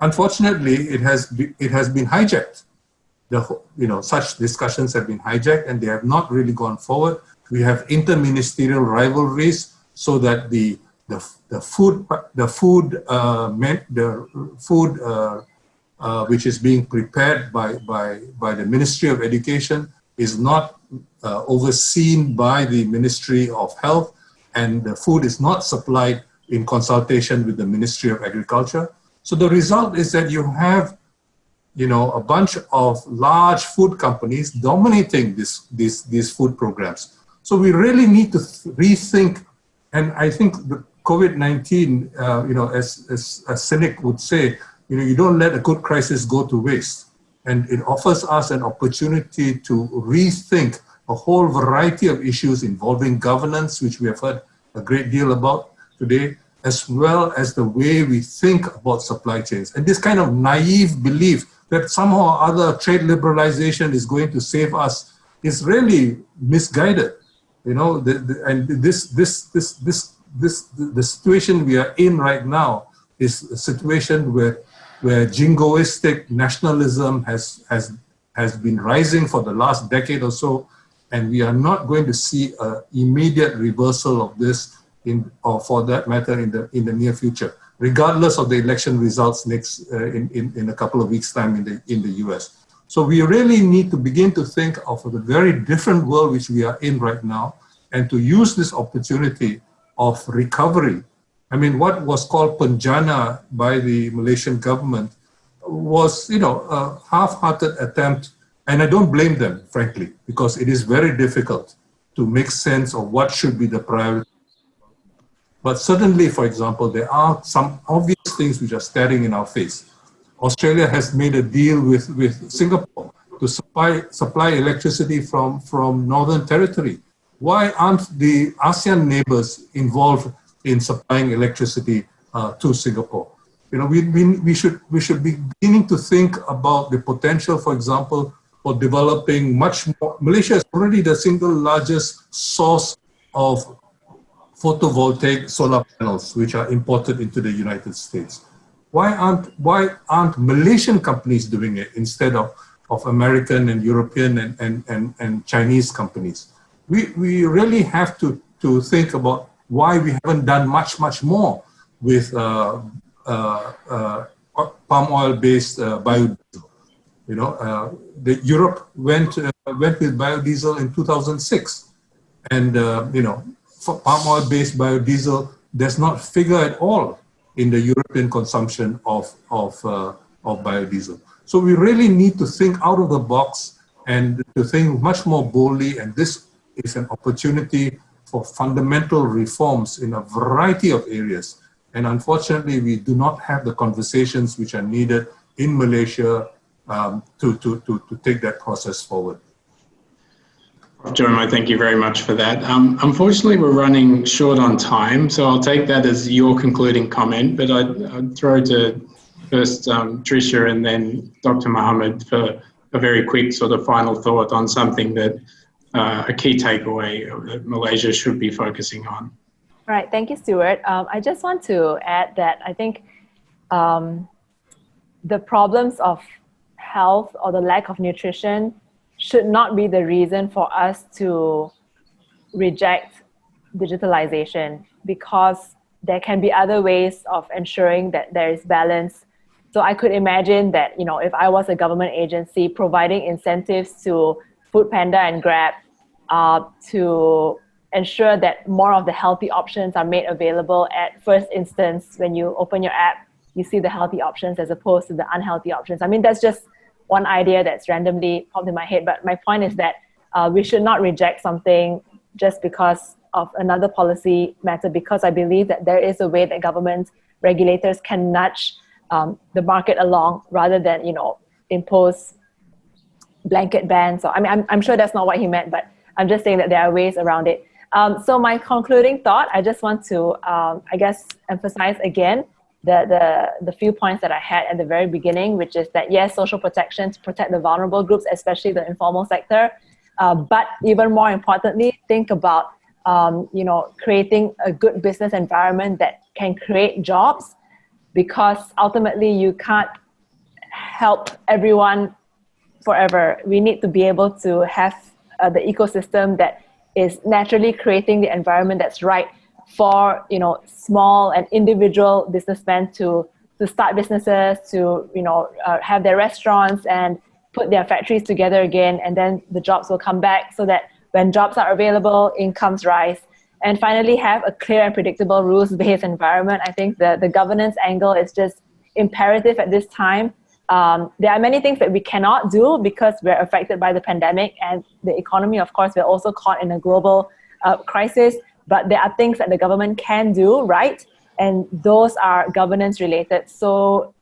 Unfortunately, it has be, it has been hijacked. The you know such discussions have been hijacked and they have not really gone forward. We have interministerial rivalries so that the the, the food the food uh, the food uh, uh, which is being prepared by, by, by the Ministry of Education is not uh, overseen by the Ministry of Health and the food is not supplied in consultation with the Ministry of Agriculture. So the result is that you have you know, a bunch of large food companies dominating this, this, these food programs. So we really need to rethink, and I think the COVID-19, uh, you know, as, as a cynic would say, you know, you don't let a good crisis go to waste. And it offers us an opportunity to rethink a whole variety of issues involving governance, which we have heard a great deal about today, as well as the way we think about supply chains. And this kind of naive belief that somehow or other trade liberalization is going to save us is really misguided. You know, the, the, and this, this, this, this, this, the situation we are in right now is a situation where, where jingoistic nationalism has, has, has been rising for the last decade or so, and we are not going to see an immediate reversal of this in, or for that matter in the, in the near future regardless of the election results next uh, in, in, in a couple of weeks time in the, in the US. So we really need to begin to think of a very different world which we are in right now and to use this opportunity of recovery. I mean, what was called Penjana by the Malaysian government was, you know, a half-hearted attempt, and I don't blame them, frankly, because it is very difficult to make sense of what should be the priority but certainly, for example, there are some obvious things which are staring in our face. Australia has made a deal with, with Singapore to supply, supply electricity from, from Northern Territory. Why aren't the ASEAN neighbors involved in supplying electricity uh, to Singapore? You know, we, we, we, should, we should be beginning to think about the potential, for example, for developing much more. Malaysia is already the single largest source of photovoltaic solar panels, which are imported into the United States. Why aren't, why aren't Malaysian companies doing it instead of, of American and European and, and, and, and Chinese companies? We, we really have to, to think about why we haven't done much, much more with uh, uh, uh, palm oil-based biodiesel. You know, the Europe went went with biodiesel in 2006, and you know palm oil-based biodiesel does not figure at all in the European consumption of, of, of biodiesel. So we really need to think out of the box and to think much more boldly, and this is an opportunity for fundamental reforms in a variety of areas. And unfortunately, we do not have the conversations which are needed in Malaysia um, to, to, to, to take that process forward. Jeremiah, thank you very much for that. Um, unfortunately, we're running short on time, so I'll take that as your concluding comment, but I'd, I'd throw to first um, Tricia and then Dr. Mohammed for a very quick sort of final thought on something that uh, a key takeaway that Malaysia should be focusing on. Right, thank you, Stuart. Um, I just want to add that I think um, the problems of health or the lack of nutrition should not be the reason for us to reject digitalization because there can be other ways of ensuring that there is balance. So I could imagine that, you know, if I was a government agency providing incentives to Food Panda and Grab uh, to ensure that more of the healthy options are made available at first instance when you open your app, you see the healthy options as opposed to the unhealthy options. I mean, that's just one idea that's randomly popped in my head. But my point is that uh, we should not reject something just because of another policy matter, because I believe that there is a way that government regulators can nudge um, the market along rather than, you know, impose blanket bans. So, I mean, I'm, I'm sure that's not what he meant, but I'm just saying that there are ways around it. Um, so my concluding thought, I just want to, um, I guess, emphasize again the, the, the few points that I had at the very beginning, which is that yes, social protection to protect the vulnerable groups, especially the informal sector, uh, but even more importantly, think about um, you know creating a good business environment that can create jobs, because ultimately you can't help everyone forever. We need to be able to have uh, the ecosystem that is naturally creating the environment that's right for you know small and individual businessmen to to start businesses, to you know uh, have their restaurants and put their factories together again, and then the jobs will come back so that when jobs are available, incomes rise. And finally, have a clear and predictable rules-based environment. I think the, the governance angle is just imperative at this time. Um, there are many things that we cannot do because we're affected by the pandemic and the economy, of course, we're also caught in a global uh, crisis, but there are things that the government can do, right? And those are governance related. So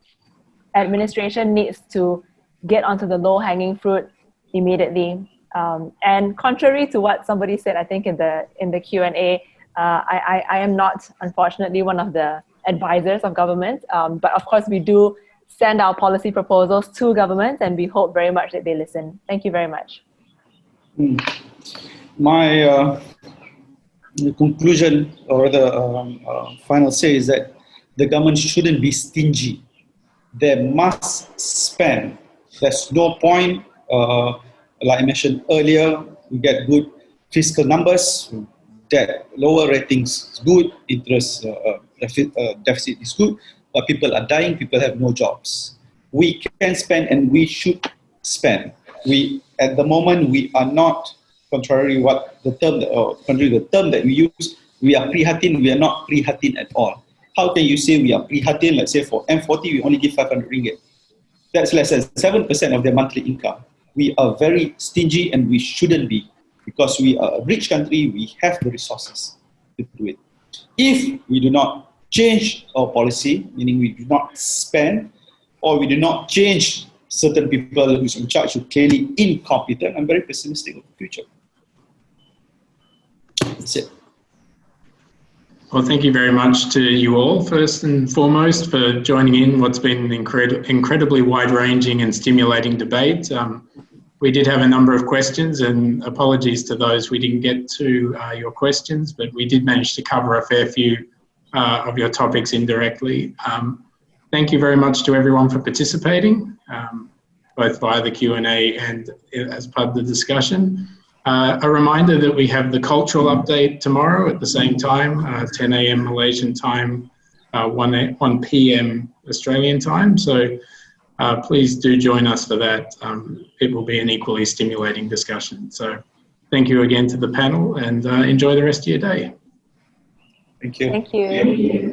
administration needs to get onto the low hanging fruit immediately. Um, and contrary to what somebody said, I think in the in the Q and A, uh, I, I, I am not unfortunately one of the advisors of government, um, but of course we do send our policy proposals to governments and we hope very much that they listen. Thank you very much. Hmm. My uh, conclusion or the um, uh, final say is that the government shouldn't be stingy. They must spend. There's no point uh, like I mentioned earlier, we get good fiscal numbers, debt, lower ratings is good, interest uh, uh uh, deficit is good, but people are dying, people have no jobs. We can spend and we should spend. We, at the moment, we are not, contrary what the term, that, or contrary the term that we use, we are prihatin, we are not prihatin at all. How can you say we are prihatin? Let's say for M40, we only give 500 ringgit. That's less than 7% of their monthly income we are very stingy and we shouldn't be because we are a rich country, we have the resources to do it. If we do not change our policy, meaning we do not spend or we do not change certain people who's in charge who clearly incompetent, I'm very pessimistic of the future. That's it. Well, thank you very much to you all, first and foremost, for joining in what's been an incred incredibly wide-ranging and stimulating debate. Um, we did have a number of questions, and apologies to those we didn't get to uh, your questions, but we did manage to cover a fair few uh, of your topics indirectly. Um, thank you very much to everyone for participating, um, both via the Q&A and as part of the discussion. Uh, a reminder that we have the cultural update tomorrow at the same time, uh, 10 a.m. Malaysian time, uh, 1, 1 p.m. Australian time. So uh, please do join us for that. Um, it will be an equally stimulating discussion. So thank you again to the panel and uh, enjoy the rest of your day. Thank you. Thank you.